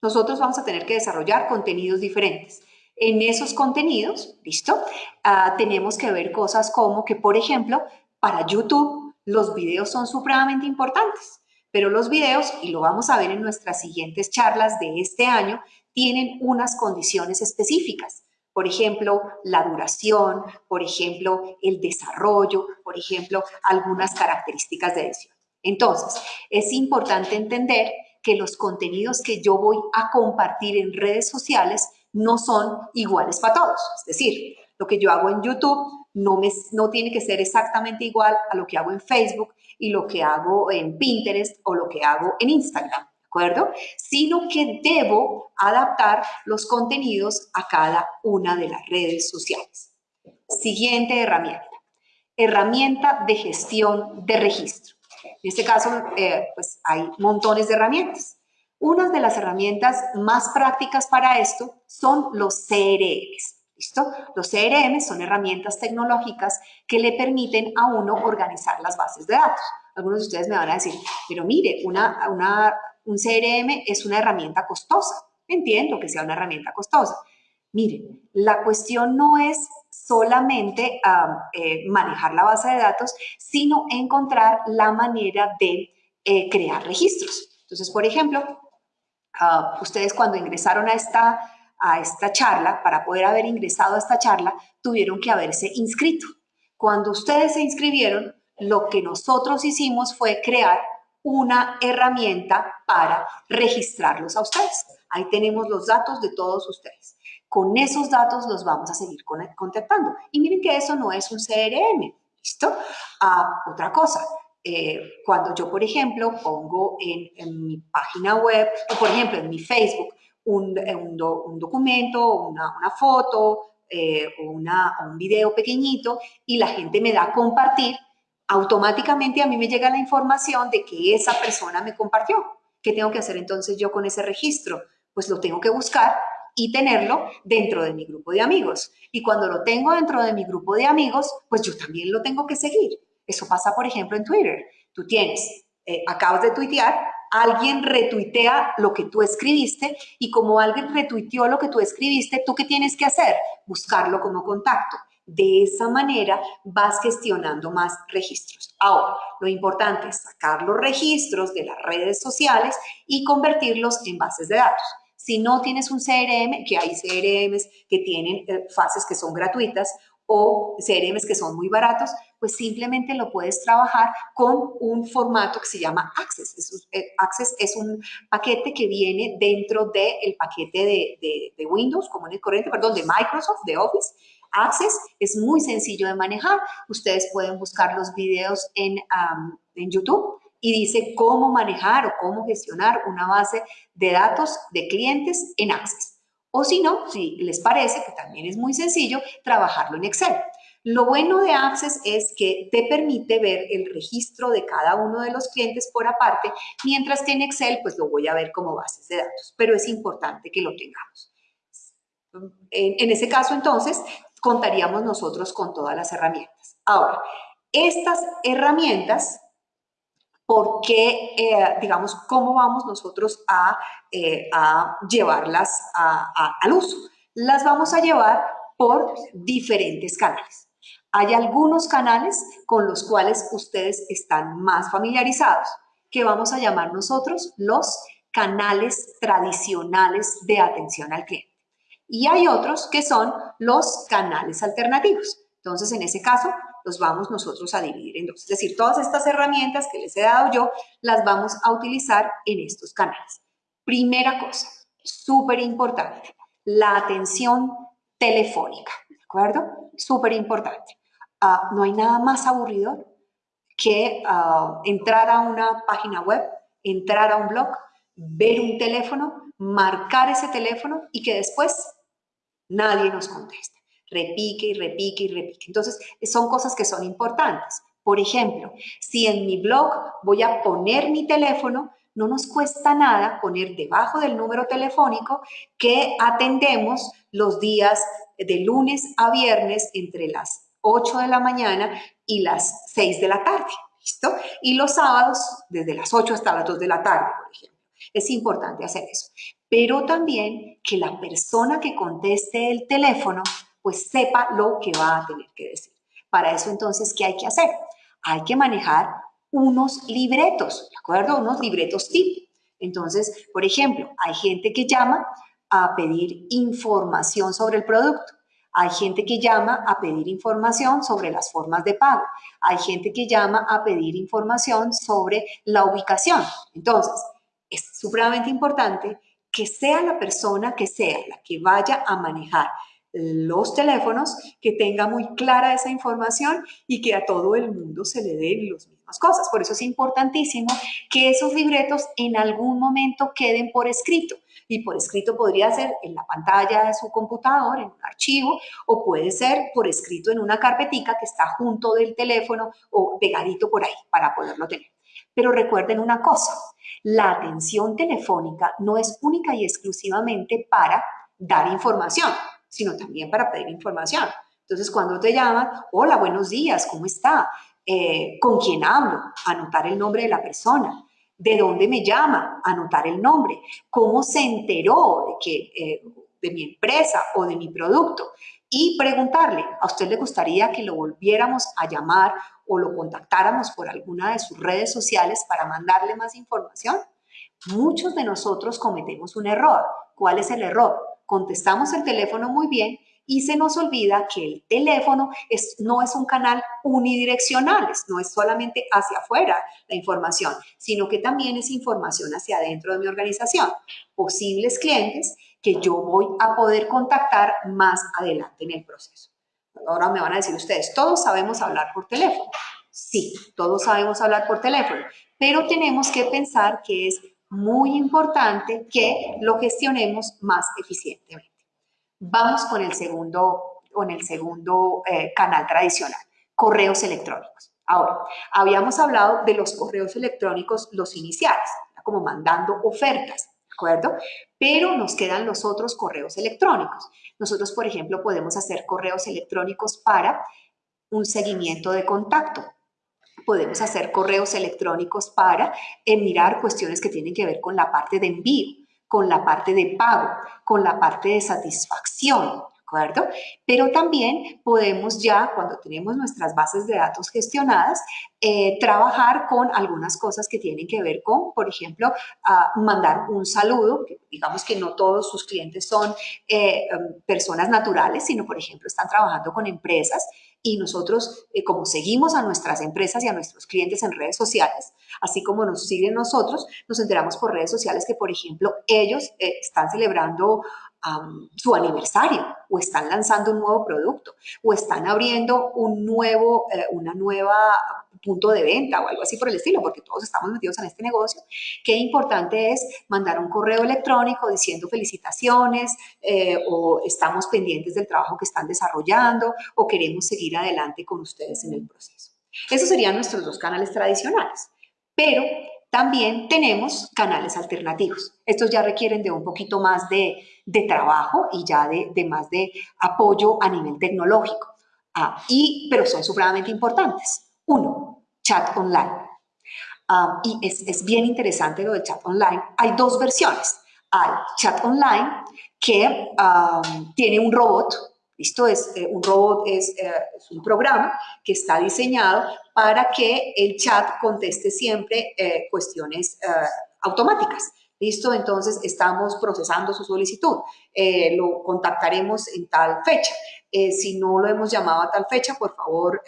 Nosotros vamos a tener que desarrollar contenidos diferentes. En esos contenidos, ¿listo? Ah, tenemos que ver cosas como que, por ejemplo, para YouTube los videos son supremamente importantes, pero los videos, y lo vamos a ver en nuestras siguientes charlas de este año, tienen unas condiciones específicas. Por ejemplo, la duración, por ejemplo, el desarrollo, por ejemplo, algunas características de edición. Entonces, es importante entender que los contenidos que yo voy a compartir en redes sociales no son iguales para todos. Es decir, lo que yo hago en YouTube no, me, no tiene que ser exactamente igual a lo que hago en Facebook y lo que hago en Pinterest o lo que hago en Instagram acuerdo? Sino que debo adaptar los contenidos a cada una de las redes sociales. Siguiente herramienta. Herramienta de gestión de registro. En este caso, eh, pues hay montones de herramientas. Una de las herramientas más prácticas para esto son los CRMs. ¿Listo? Los CRM son herramientas tecnológicas que le permiten a uno organizar las bases de datos. Algunos de ustedes me van a decir, pero mire, una, una, un CRM es una herramienta costosa. Entiendo que sea una herramienta costosa. Mire, la cuestión no es solamente eh, manejar la base de datos, sino encontrar la manera de eh, crear registros. Entonces, por ejemplo, ah, ustedes cuando ingresaron a esta a esta charla, para poder haber ingresado a esta charla, tuvieron que haberse inscrito. Cuando ustedes se inscribieron, lo que nosotros hicimos fue crear una herramienta para registrarlos a ustedes. Ahí tenemos los datos de todos ustedes. Con esos datos los vamos a seguir contactando. Y miren que eso no es un CRM, ¿listo? Ah, otra cosa, eh, cuando yo, por ejemplo, pongo en, mi página web, o por ejemplo en mi Facebook, un, documento, una, foto, eh, un video pequeñito y la gente me da compartir, automáticamente a mí me llega la información de que esa persona me compartió. ¿Qué tengo que hacer entonces yo con ese registro? Pues lo tengo que buscar y tenerlo dentro de mi grupo de amigos. Y cuando lo tengo dentro de mi grupo de amigos, pues yo también lo tengo que seguir. Eso pasa, por ejemplo, en Twitter. Tú tienes, eh, acabas de tuitear, alguien retuitea lo que tú escribiste y como alguien retuiteó lo que tú escribiste, ¿tú qué tienes que hacer? Buscarlo como contacto. De esa manera vas gestionando más registros. Ahora, lo importante es sacar los registros de las redes sociales y convertirlos en bases de datos. Si no tienes un CRM, que hay CRMs que tienen eh, fases que son gratuitas o CRMs que son muy baratos, pues simplemente lo puedes trabajar con un formato que se llama Access. Eh, Access es un paquete que viene dentro del paquete de, de, Windows, como en el corriente, perdón, de Microsoft, de Office. Access es muy sencillo de manejar. Ustedes pueden buscar los videos en, en YouTube y dice cómo manejar o cómo gestionar una base de datos de clientes en Access. O si no, si les parece, que también es muy sencillo, trabajarlo en Excel. Lo bueno de Access es que te permite ver el registro de cada uno de los clientes por aparte, mientras que en Excel pues lo voy a ver como bases de datos, pero es importante que lo tengamos. En, ese caso entonces contaríamos nosotros con todas las herramientas. Ahora, estas herramientas por qué, eh, digamos, cómo vamos nosotros a, eh, llevarlas al uso. Las vamos a llevar por diferentes canales. Hay algunos canales con los cuales ustedes están más familiarizados, que vamos a llamar nosotros los canales tradicionales de atención al cliente. Y hay otros que son los canales alternativos. Entonces, en ese caso, los vamos nosotros a dividir en dos. Es decir, todas estas herramientas que les he dado yo, las vamos a utilizar en estos canales. Primera cosa, súper importante, la atención telefónica, ¿de acuerdo? Súper importante. Ah, no hay nada más aburrido que ah, entrar a una página web, entrar a un blog, ver un teléfono, marcar ese teléfono y que después nadie nos conteste repique y repique y repique. Entonces, son cosas que son importantes. Por ejemplo, si en mi blog voy a poner mi teléfono, no nos cuesta nada poner debajo del número telefónico que atendemos los días de lunes a viernes entre las 8 de la mañana y las 6 de la tarde. ¿Listo? Y los sábados desde las 8 hasta las 2 de la tarde, por ejemplo. Es importante hacer eso. Pero también que la persona que conteste el teléfono pues sepa lo que va a tener que decir. Para eso entonces, ¿qué hay que hacer? Hay que manejar unos libretos, ¿de acuerdo? Unos libretos tip. Entonces, por ejemplo, hay gente que llama a pedir información sobre el producto. Hay gente que llama a pedir información sobre las formas de pago. Hay gente que llama a pedir información sobre la ubicación. Entonces, es supremamente importante que sea la persona que sea la que vaya a manejar los teléfonos, que tenga muy clara esa información y que a todo el mundo se le den los mismos más cosas. Por eso es importantísimo que esos libretos en algún momento queden por escrito. Y por escrito podría ser en la pantalla de su computador, en un archivo, o puede ser por escrito en una carpetica que está junto del teléfono o pegadito por ahí para poderlo tener. Pero recuerden una cosa, la atención telefónica no es única y exclusivamente para dar información, sino también para pedir información. Entonces, cuando te llaman, hola, buenos días, ¿cómo está? Eh, ¿Con quién hablo? Anotar el nombre de la persona. ¿De dónde me llama? Anotar el nombre. ¿Cómo se enteró de, que, eh, de mi empresa o de mi producto? Y preguntarle, ¿a usted le gustaría que lo volviéramos a llamar o lo contactáramos por alguna de sus redes sociales para mandarle más información? Muchos de nosotros cometemos un error. ¿Cuál es el error? Contestamos el teléfono muy bien y se nos olvida que el teléfono es, no es un canal unidireccional, no es solamente hacia afuera la información, sino que también es información hacia adentro de mi organización. Posibles clientes que yo voy a poder contactar más adelante en el proceso. Ahora me van a decir ustedes, todos sabemos hablar por teléfono. Sí, todos sabemos hablar por teléfono, pero tenemos que pensar que es muy importante que lo gestionemos más eficientemente. Vamos con el segundo, con el segundo eh, canal tradicional, correos electrónicos. Ahora, habíamos hablado de los correos electrónicos, los iniciales, como mandando ofertas, ¿de Pero nos quedan los otros correos electrónicos. Nosotros, por ejemplo, podemos hacer correos electrónicos para un seguimiento de contacto. Podemos hacer correos electrónicos para eh, mirar cuestiones que tienen que ver con la parte de envío con la parte de pago, con la parte de satisfacción, ¿de acuerdo? Pero también podemos ya, cuando tenemos nuestras bases de datos gestionadas, eh, trabajar con algunas cosas que tienen que ver con, por ejemplo, mandar un saludo, digamos que no todos sus clientes son eh, em, personas naturales, sino, por ejemplo, están trabajando con empresas y nosotros, eh, como seguimos a nuestras empresas y a nuestros clientes en redes sociales, así como nos siguen nosotros, nos enteramos por redes sociales que, por ejemplo, ellos eh, están celebrando su aniversario o están lanzando un nuevo producto o están abriendo un nuevo, eh, una nueva punto de venta o algo así por el estilo, porque todos estamos metidos en este negocio. Qué importante es mandar un correo electrónico diciendo felicitaciones eh, o estamos pendientes del trabajo que están desarrollando o queremos seguir adelante con ustedes en el proceso. Esos serían nuestros dos canales tradicionales. Pero también tenemos canales alternativos. Estos ya requieren de un poquito más de, trabajo y ya de, más de apoyo a nivel tecnológico, ah, y, pero son supremamente importantes. Uno, chat online. Ah, y es, es, bien interesante lo del chat online. Hay dos versiones. Hay chat online que ah, tiene un robot ¿Listo? Es, eh, un robot es, eh, es, un programa que está diseñado para que el chat conteste siempre eh, cuestiones automáticas. ¿Listo? Entonces estamos procesando su solicitud. lo contactaremos en tal fecha. si no lo hemos llamado a tal fecha, por favor,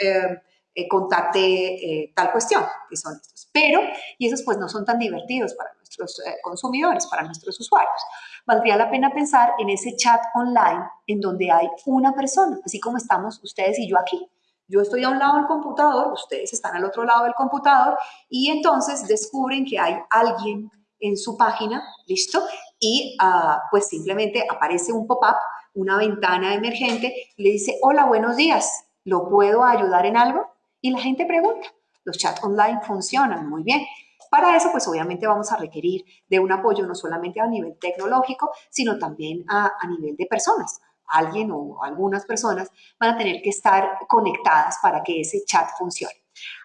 contacte tal cuestión, que son estos. Pero, y esos pues no son tan divertidos para nuestros consumidores, para nuestros usuarios valdría la pena pensar en ese chat online en donde hay una persona, así como estamos ustedes y yo aquí. Yo estoy a un lado del computador, ustedes están al otro lado del computador y entonces descubren que hay alguien en su página, ¿listo? Y ah, pues simplemente aparece un pop-up, una ventana emergente, le dice, hola, buenos días, ¿lo puedo ayudar en algo? Y la gente pregunta. Los chats online funcionan muy bien. Para eso, pues obviamente vamos a requerir de un apoyo no solamente a nivel tecnológico, sino también a, nivel de personas. Alguien o algunas personas van a tener que estar conectadas para que ese chat funcione.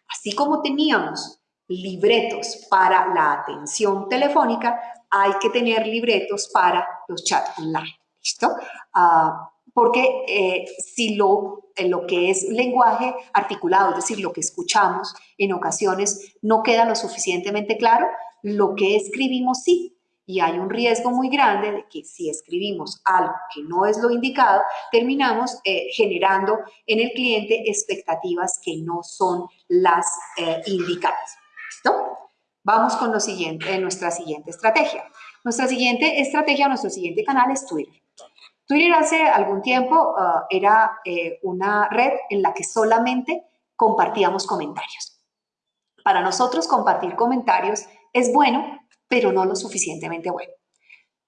Así como teníamos libretos para la atención telefónica, hay que tener libretos para los chats online. ¿Listo? Ah, porque eh, si lo, lo que es lenguaje articulado, es decir, lo que escuchamos en ocasiones no queda lo suficientemente claro, lo que escribimos sí. Y hay un riesgo muy grande de que si escribimos algo que no es lo indicado, terminamos eh, generando en el cliente expectativas que no son las eh, indicadas. ¿Listo? Vamos con nuestra siguiente estrategia. Nuestra siguiente estrategia, nuestro siguiente canal es Twitter. Twitter hace algún tiempo ah, era eh, una red en la que solamente compartíamos comentarios. Para nosotros compartir comentarios es bueno, pero no lo suficientemente bueno.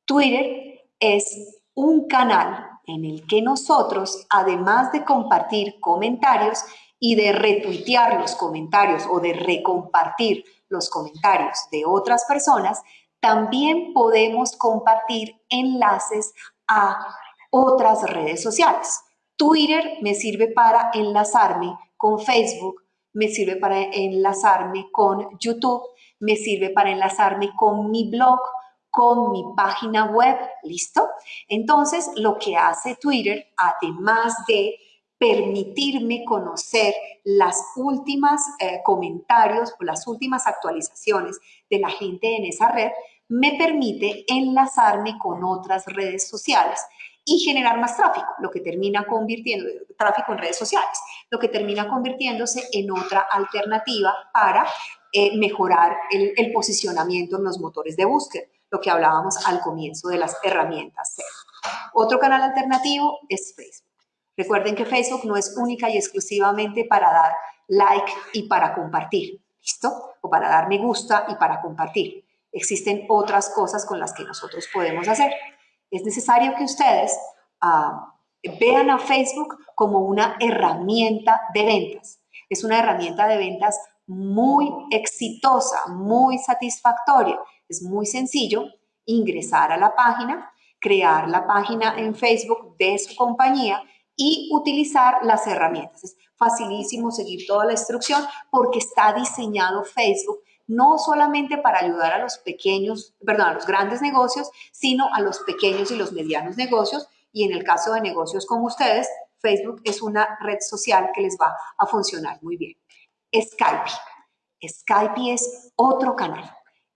Twitter es un canal en el que nosotros, además de compartir comentarios y de retuitear los comentarios o de recompartir los comentarios de otras personas, también podemos compartir enlaces a otras redes sociales. Twitter me sirve para enlazarme con Facebook, me sirve para enlazarme con YouTube, me sirve para enlazarme con mi blog, con mi página web, ¿listo? Entonces, lo que hace Twitter, además de permitirme conocer las últimas eh, comentarios o las últimas actualizaciones de la gente en esa red, me permite enlazarme con otras redes sociales y generar más tráfico, lo que termina convirtiendo, tráfico en redes sociales, lo que termina convirtiéndose en otra alternativa para eh, mejorar el, el, posicionamiento en los motores de búsqueda, lo que hablábamos al comienzo de las herramientas Otro canal alternativo es Facebook. Recuerden que Facebook no es única y exclusivamente para dar like y para compartir, ¿listo? O para dar me gusta y para compartir. Existen otras cosas con las que nosotros podemos hacer es necesario que ustedes ah, vean a Facebook como una herramienta de ventas. Es una herramienta de ventas muy exitosa, muy satisfactoria. Es muy sencillo ingresar a la página, crear la página en Facebook de su compañía y utilizar las herramientas. Es facilísimo seguir toda la instrucción porque está diseñado Facebook no solamente para ayudar a los pequeños, perdón, a los grandes negocios, sino a los pequeños y los medianos negocios. Y en el caso de negocios como ustedes, Facebook es una red social que les va a funcionar muy bien. Skype. Skype es otro canal.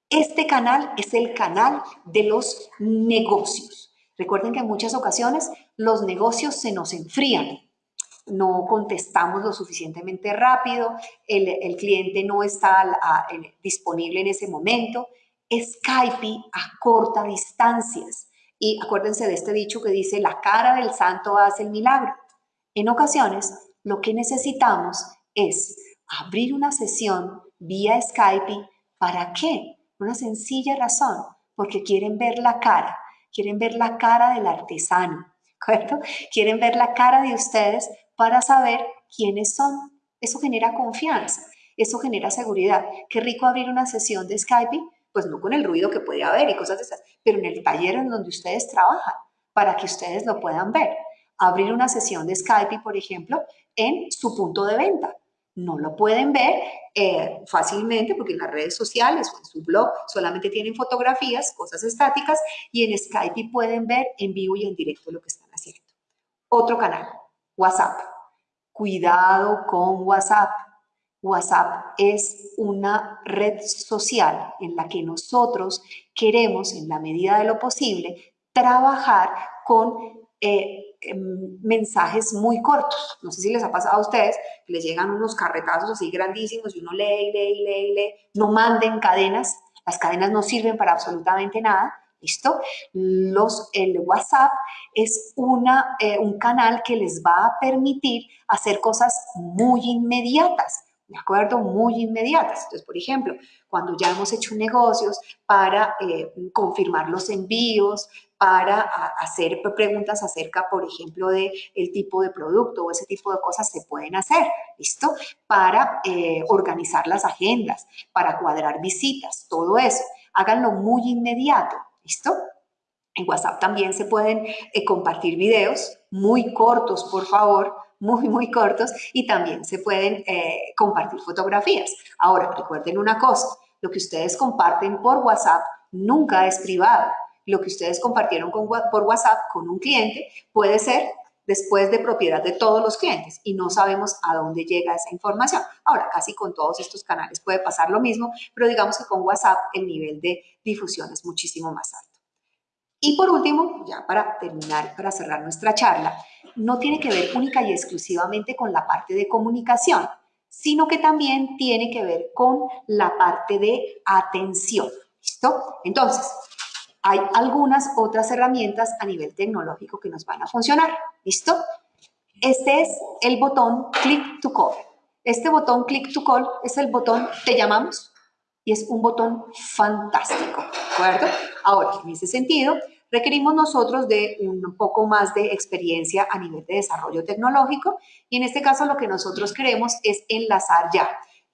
Este canal es el canal de los negocios. Recuerden que en muchas ocasiones los negocios se nos enfrían no contestamos lo suficientemente rápido, el, cliente no está disponible en ese momento. Skype acorta distancias. Y acuérdense de este dicho que dice, la cara del santo hace el milagro. En ocasiones, lo que necesitamos es abrir una sesión vía Skype. ¿Para qué? Una sencilla razón, porque quieren ver la cara, quieren ver la cara del artesano, ¿correcto? Quieren ver la cara de ustedes para saber quiénes son. Eso genera confianza, eso genera seguridad. Qué rico abrir una sesión de Skype, pues no con el ruido que puede haber y cosas de esas, pero en el taller en donde ustedes trabajan, para que ustedes lo puedan ver. Abrir una sesión de Skype, por ejemplo, en su punto de venta. No lo pueden ver eh, fácilmente porque en las redes sociales o en su blog solamente tienen fotografías, cosas estáticas, y en Skype pueden ver en vivo y en directo lo que están haciendo. Otro canal, WhatsApp. Cuidado con WhatsApp. WhatsApp es una red social en la que nosotros queremos, en la medida de lo posible, trabajar con eh, em, mensajes muy cortos. No sé si les ha pasado a ustedes les llegan unos carretazos así grandísimos y uno lee, lee, lee, lee. No manden cadenas. Las cadenas no sirven para absolutamente nada. ¿Listo? Los, el WhatsApp es una, eh, un canal que les va a permitir hacer cosas muy inmediatas, ¿de acuerdo? Muy inmediatas. Entonces, por ejemplo, cuando ya hemos hecho negocios para eh, confirmar los envíos, para hacer preguntas acerca, por ejemplo, de el tipo de producto o ese tipo de cosas se pueden hacer, ¿listo? Para eh, organizar las agendas, para cuadrar visitas, todo eso. Háganlo muy inmediato, ¿Listo? En WhatsApp también se pueden eh, compartir videos muy cortos, por favor, muy, muy cortos, y también se pueden eh, compartir fotografías. Ahora, recuerden una cosa, lo que ustedes comparten por WhatsApp nunca es privado. Lo que ustedes compartieron por WhatsApp con un cliente puede ser después de propiedad de todos los clientes y no sabemos a dónde llega esa información. Ahora, casi con todos estos canales puede pasar lo mismo, pero digamos que con WhatsApp el nivel de difusión es muchísimo más alto. Y por último, ya para terminar, para cerrar nuestra charla, no tiene que ver única y exclusivamente con la parte de comunicación, sino que también tiene que ver con la parte de atención. ¿Listo? Entonces, hay algunas otras herramientas a nivel tecnológico que nos van a funcionar. ¿Listo? Este es el botón Click to Call. Este botón Click to Call es el botón Te llamamos y es un botón fantástico, ¿de acuerdo? Ahora, en ese sentido, requerimos nosotros de un poco más de experiencia a nivel de desarrollo tecnológico y en este caso lo que nosotros queremos es enlazar ya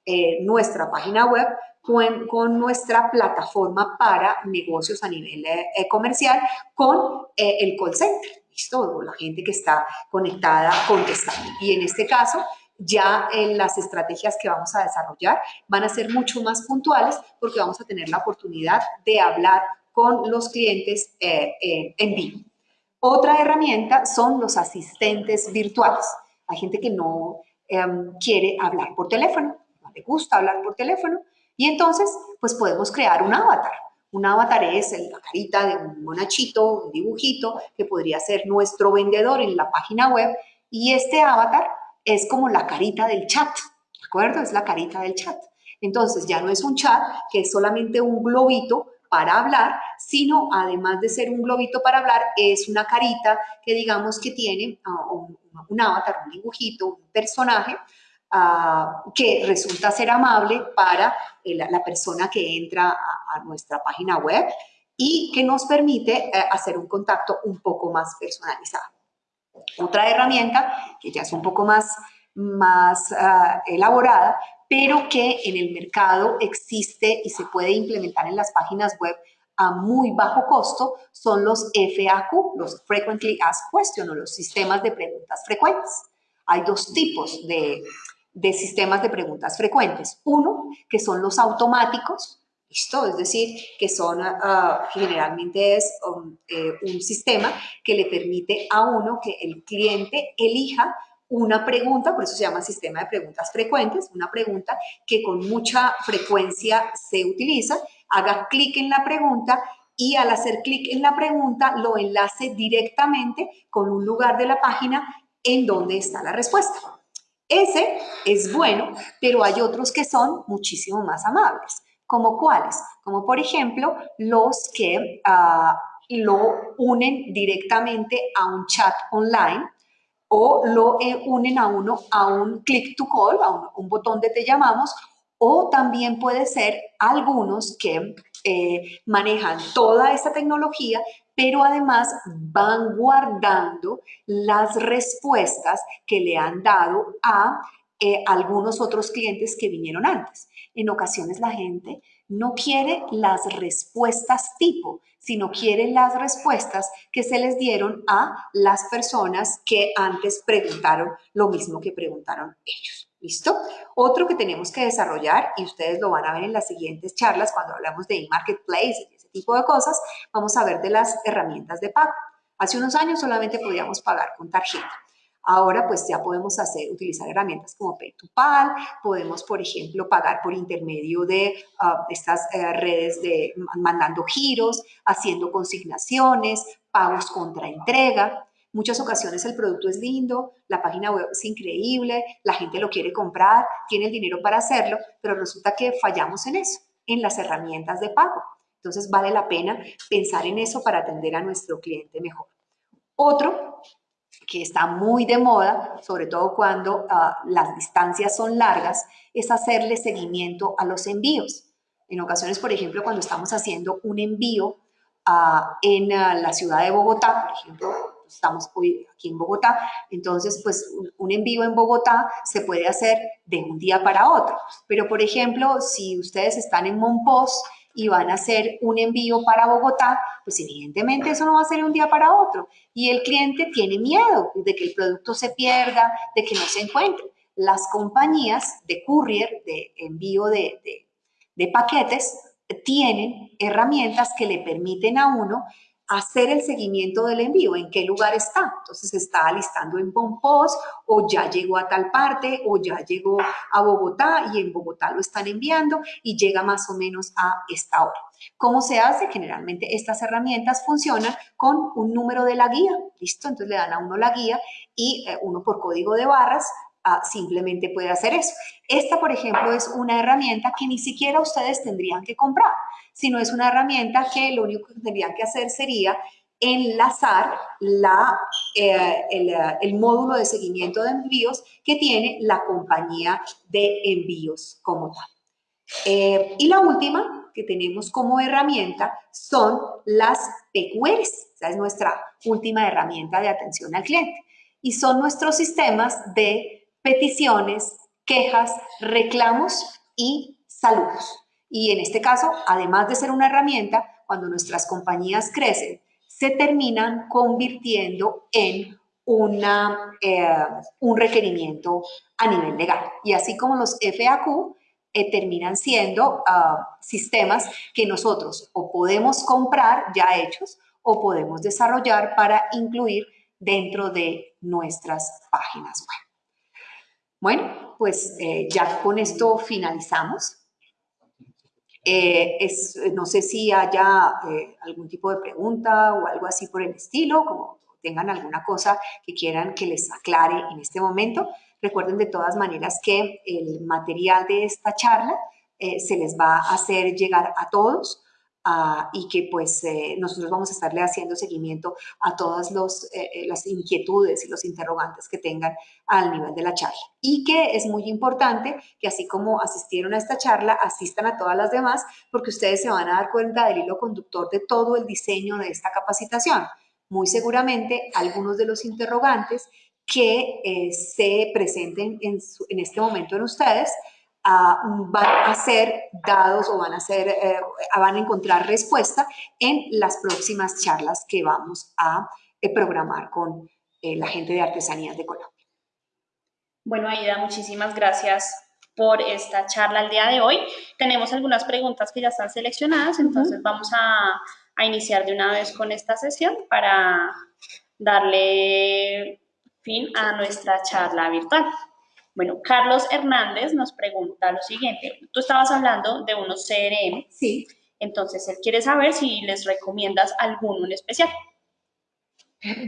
eh, nuestra página web con, nuestra plataforma para negocios a nivel eh, comercial con eh, el call center, ¿listo? La gente que está conectada contestando. Y en este caso, ya en las estrategias que vamos a desarrollar van a ser mucho más puntuales porque vamos a tener la oportunidad de hablar con los clientes eh, en vivo. Otra herramienta son los asistentes virtuales. Hay gente que no em, quiere hablar por teléfono, no le gusta hablar por teléfono, y entonces, pues podemos crear un avatar. Un avatar es la carita de un monachito, un dibujito, que podría ser nuestro vendedor en la página web. Y este avatar es como la carita del chat, ¿de acuerdo? Es la carita del chat. Entonces, ya no es un chat que es solamente un globito para hablar, sino además de ser un globito para hablar, es una carita que digamos que tiene ah, un, un avatar, un dibujito, un personaje, que resulta ser amable para la persona que entra a, nuestra página web y que nos permite eh, hacer un contacto un poco más personalizado. Otra herramienta que ya es un poco más, más ah, elaborada, pero que en el mercado existe y se puede implementar en las páginas web a muy bajo costo son los FAQ, los Frequently Asked Questions o los sistemas de preguntas frecuentes. Hay dos tipos de, de sistemas de preguntas frecuentes. Uno, que son los automáticos, ¿listo? Es decir, que son, ah, generalmente es um, eh, un sistema que le permite a uno que el cliente elija una pregunta, por eso se llama sistema de preguntas frecuentes, una pregunta que con mucha frecuencia se utiliza, haga clic en la pregunta y al hacer clic en la pregunta lo enlace directamente con un lugar de la página en donde está la respuesta. Ese es bueno, pero hay otros que son muchísimo más amables. ¿Como cuáles? Como por ejemplo los que ah, lo unen directamente a un chat online o lo eh, unen a uno a un click to call, a un, un botón de te llamamos, o también puede ser algunos que eh, manejan toda esta tecnología, pero además van guardando las respuestas que le han dado a eh, algunos otros clientes que vinieron antes. En ocasiones la gente no quiere las respuestas tipo, sino quiere las respuestas que se les dieron a las personas que antes preguntaron lo mismo que preguntaron ellos. ¿Listo? Otro que tenemos que desarrollar, y ustedes lo van a ver en las siguientes charlas cuando hablamos de marketplace y ese tipo de cosas, vamos a ver de las herramientas de pago. Hace unos años solamente podíamos pagar con tarjeta. Ahora pues ya podemos hacer, utilizar herramientas como Pay2Pal, podemos por ejemplo pagar por intermedio de ah, estas eh, redes de mandando giros, haciendo consignaciones, pagos contra entrega. Muchas ocasiones el producto es lindo, la página web es increíble, la gente lo quiere comprar, tiene el dinero para hacerlo, pero resulta que fallamos en eso, en las herramientas de pago. Entonces vale la pena pensar en eso para atender a nuestro cliente mejor. Otro que está muy de moda, sobre todo cuando ah, las distancias son largas, es hacerle seguimiento a los envíos. En ocasiones, por ejemplo, cuando estamos haciendo un envío ah, en ah, la ciudad de Bogotá, por ejemplo, estamos hoy aquí en Bogotá, entonces pues un, envío en Bogotá se puede hacer de un día para otro. Pero por ejemplo, si ustedes están en Monpós y van a hacer un envío para Bogotá, pues evidentemente eso no va a ser un día para otro. Y el cliente tiene miedo de que el producto se pierda, de que no se encuentre. Las compañías de courier, de envío de, de, de paquetes, tienen herramientas que le permiten a uno hacer el seguimiento del envío, en qué lugar está. Entonces está alistando en Pompos o ya llegó a tal parte o ya llegó a Bogotá y en Bogotá lo están enviando y llega más o menos a esta hora. ¿Cómo se hace? Generalmente estas herramientas funcionan con un número de la guía, ¿listo? Entonces le dan a uno la guía y eh, uno por código de barras ah, simplemente puede hacer eso. Esta, por ejemplo, es una herramienta que ni siquiera ustedes tendrían que comprar sino es una herramienta que lo único que tendrían que hacer sería enlazar la eh, el, módulo de seguimiento de envíos que tiene la compañía de envíos como tal. Eh, y la última que tenemos como herramienta son las PQRs. Esa es nuestra última herramienta de atención al cliente. Y son nuestros sistemas de peticiones, quejas, reclamos y saludos. Y en este caso, además de ser una herramienta, cuando nuestras compañías crecen, se terminan convirtiendo en una, eh, un requerimiento a nivel legal. Y así como los FAQ eh, terminan siendo ah, sistemas que nosotros o podemos comprar ya hechos o podemos desarrollar para incluir dentro de nuestras páginas web. Bueno, pues eh, ya con esto finalizamos. Eh, es, no sé si haya eh, algún tipo de pregunta o algo así por el estilo, como tengan alguna cosa que quieran que les aclare en este momento. Recuerden de todas maneras que el material de esta charla se les va a hacer llegar a todos. Ah, y que pues eh, nosotros vamos a estarle haciendo seguimiento a todas eh, eh, las inquietudes y los interrogantes que tengan al nivel de la charla. Y que es muy importante que así como asistieron a esta charla, asistan a todas las demás, porque ustedes se van a dar cuenta del hilo conductor de todo el diseño de esta capacitación. Muy seguramente algunos de los interrogantes que se presenten en, en este momento en ustedes van a ser dados o van a, ser, eh, van a encontrar respuesta en las próximas charlas que vamos a eh, programar con eh, la gente de Artesanías de Colombia. Bueno, Aida, muchísimas gracias por esta charla el día de hoy. Tenemos algunas preguntas que ya están seleccionadas, entonces vamos a, a iniciar de una vez con esta sesión para darle fin a nuestra charla virtual. Bueno, Carlos Hernández nos pregunta lo siguiente. Tú estabas hablando de unos CRM. Sí. Entonces, él quiere saber si les recomiendas alguno en especial.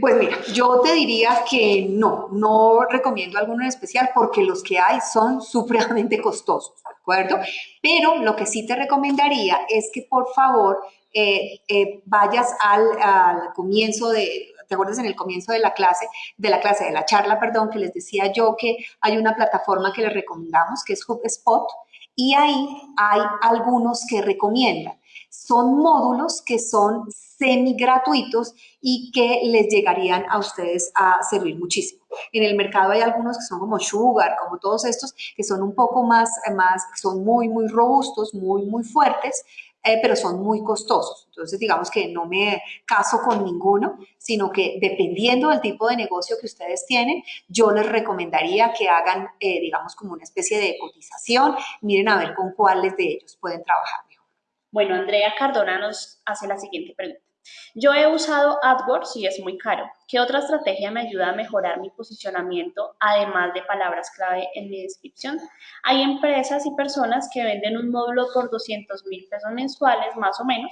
Pues mira, yo te diría que no, no recomiendo alguno en especial porque los que hay son supremamente costosos, ¿de acuerdo? Pero lo que sí te recomendaría es que por favor eh, eh, vayas al comienzo de, ¿te acuerdas en el comienzo de la clase, de la clase, de la charla, perdón, que les decía yo que hay una plataforma que les recomendamos, que es HubSpot, y ahí hay algunos que recomiendan. Son módulos que son semi gratuitos y que les llegarían a ustedes a servir muchísimo. En el mercado hay algunos que son como Sugar, como todos estos, que son un poco más, más son muy, muy robustos, muy, muy fuertes, eh, pero son muy costosos. Entonces, digamos que no me caso con ninguno, sino que dependiendo del tipo de negocio que ustedes tienen, yo les recomendaría que hagan, eh, digamos, como una especie de cotización, miren a ver con cuáles de ellos pueden trabajar mejor. Bueno, Andrea Cardona nos hace la siguiente pregunta. Yo he usado AdWords y es muy caro. ¿Qué otra estrategia me ayuda a mejorar mi posicionamiento, además de palabras clave en mi descripción? Hay empresas y personas que venden un módulo por 200 mil pesos mensuales, más o menos,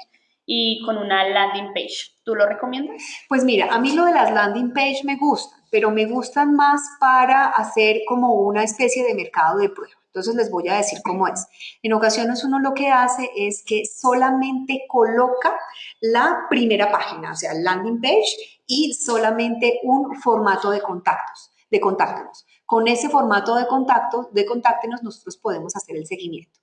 y con una landing page. ¿Tú lo recomiendas? Pues mira, a mí lo de las landing page me gusta, pero me gustan más para hacer como una especie de mercado de prueba. Entonces les voy a decir cómo es. En ocasiones uno lo que hace es que solamente coloca la primera página, o sea, landing page y solamente un formato de contactos, de contáctanos. Con ese formato de contacto, de contáctenos, nosotros podemos hacer el seguimiento.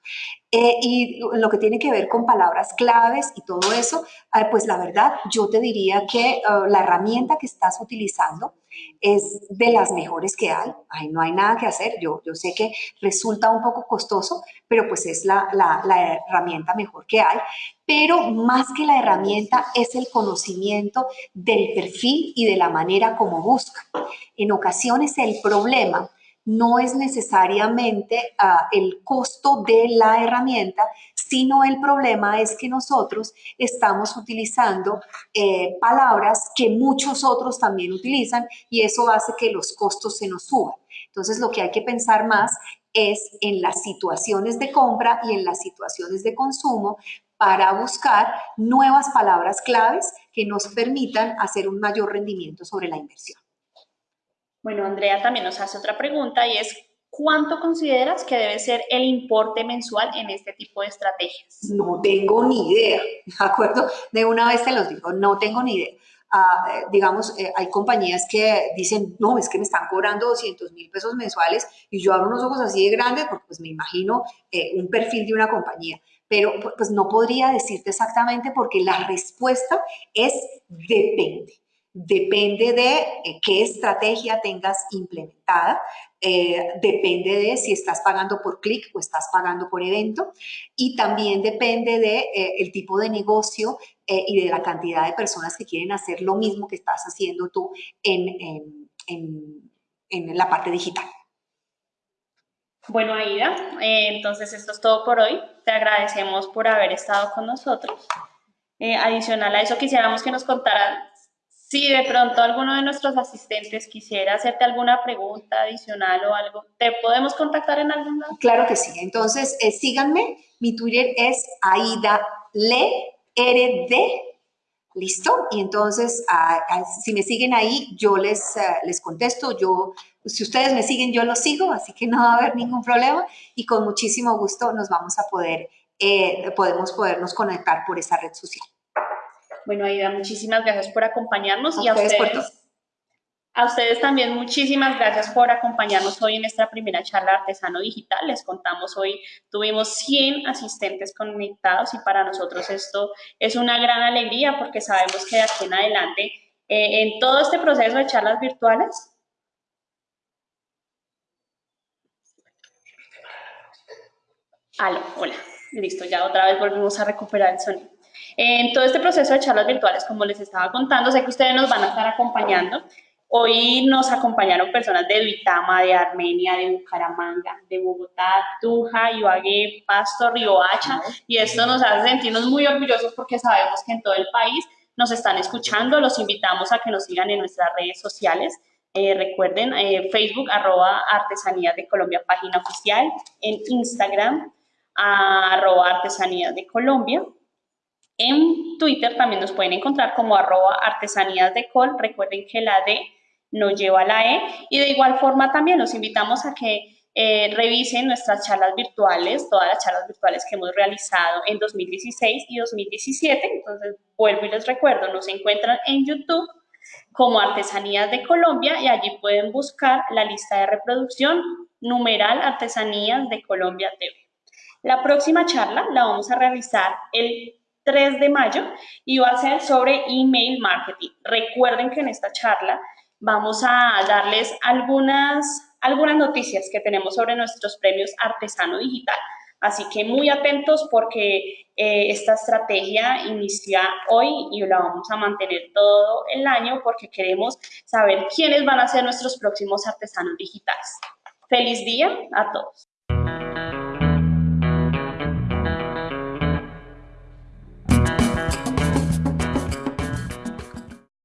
Eh, y lo que tiene que ver con palabras claves y todo eso, eh, pues la verdad, yo te diría que eh, la herramienta que estás utilizando es de las mejores que hay. Ay, no hay nada que hacer. Yo, yo sé que resulta un poco costoso, pero pues es la, la, herramienta mejor que hay. Pero más que la herramienta es el conocimiento del perfil y de la manera como busca. En ocasiones el problema no es necesariamente uh, el costo de la herramienta, sino el problema es que nosotros estamos utilizando eh, palabras que muchos otros también utilizan y eso hace que los costos se nos suban. Entonces lo que hay que pensar más es en las situaciones de compra y en las situaciones de consumo para buscar nuevas palabras claves que nos permitan hacer un mayor rendimiento sobre la inversión. Bueno, Andrea también nos hace otra pregunta y es, ¿cuánto consideras que debe ser el importe mensual en este tipo de estrategias? No tengo ni idea, ¿de acuerdo? De una vez te los digo, no tengo ni idea. a, digamos, eh, hay compañías que dicen, no, es que me están cobrando 200 mil pesos mensuales y yo abro unos ojos así de grandes porque pues me imagino eh, un perfil de una compañía pero pues no podría decirte exactamente porque la respuesta es depende. Depende de eh, qué estrategia tengas implementada, eh, depende de si estás pagando por clic o estás pagando por evento y también depende de eh, el tipo de negocio y de la cantidad de personas que quieren hacer lo mismo que estás haciendo tú en, en la parte digital. Bueno, Aida, entonces esto es todo por hoy. Te agradecemos por haber estado con nosotros. Adicional a eso, quisiéramos que nos contaran si de pronto alguno de nuestros asistentes quisiera hacerte alguna pregunta adicional o algo, ¿te podemos contactar en algún lado? Claro que sí. Entonces, eh, síganme. Mi Twitter es Aida Le RD ¿Listo? Y entonces, si me siguen ahí, yo les, eh, les contesto. Yo, si ustedes me siguen, yo los sigo, así que no va a haber ningún problema. Y con muchísimo gusto nos vamos a poder, eh, podemos podernos conectar por esa red social. Bueno, Aida, muchísimas gracias por acompañarnos. y a ustedes, a ustedes también muchísimas gracias por acompañarnos hoy en esta primera charla Artesano Digital. Les contamos hoy, tuvimos 100 asistentes conectados y para nosotros esto es una gran alegría porque sabemos que de aquí en adelante, eh, en todo este proceso de charlas virtuales, Aló, hola, listo, ya otra vez volvimos a recuperar el sonido. En todo este proceso de charlas virtuales, como les estaba contando, sé que ustedes nos van a estar acompañando. Hoy nos acompañaron personas de Duitama, de Armenia, de Bucaramanga, de Bogotá, Tuja, Ibagué, Pasto, Riohacha, y esto nos hace sentirnos muy orgullosos porque sabemos que en todo el país nos están escuchando. Los invitamos a que nos sigan en nuestras redes sociales. Eh, recuerden, eh, Facebook, arroba Artesanías de Colombia, página oficial, en Instagram, arroba Artesanías de Colombia. En Twitter también nos pueden encontrar como arroba Artesanías de Col. Recuerden que la D no lleva la E. Y de igual forma también los invitamos a que eh, revisen nuestras charlas virtuales, todas las charlas virtuales que hemos realizado en 2016 y 2017. Entonces, vuelvo y les recuerdo, nos encuentran en YouTube como Artesanías de Colombia y allí pueden buscar la lista de reproducción numeral Artesanías de Colombia TV. La próxima charla la vamos a realizar el 3 de mayo y va a ser sobre email marketing. Recuerden que en esta charla vamos a darles algunas, algunas noticias que tenemos sobre nuestros premios Artesano Digital. Así que muy atentos porque eh, esta estrategia inicia hoy y la vamos a mantener todo el año porque queremos saber quiénes van a ser nuestros próximos artesanos digitales. Feliz día a todos.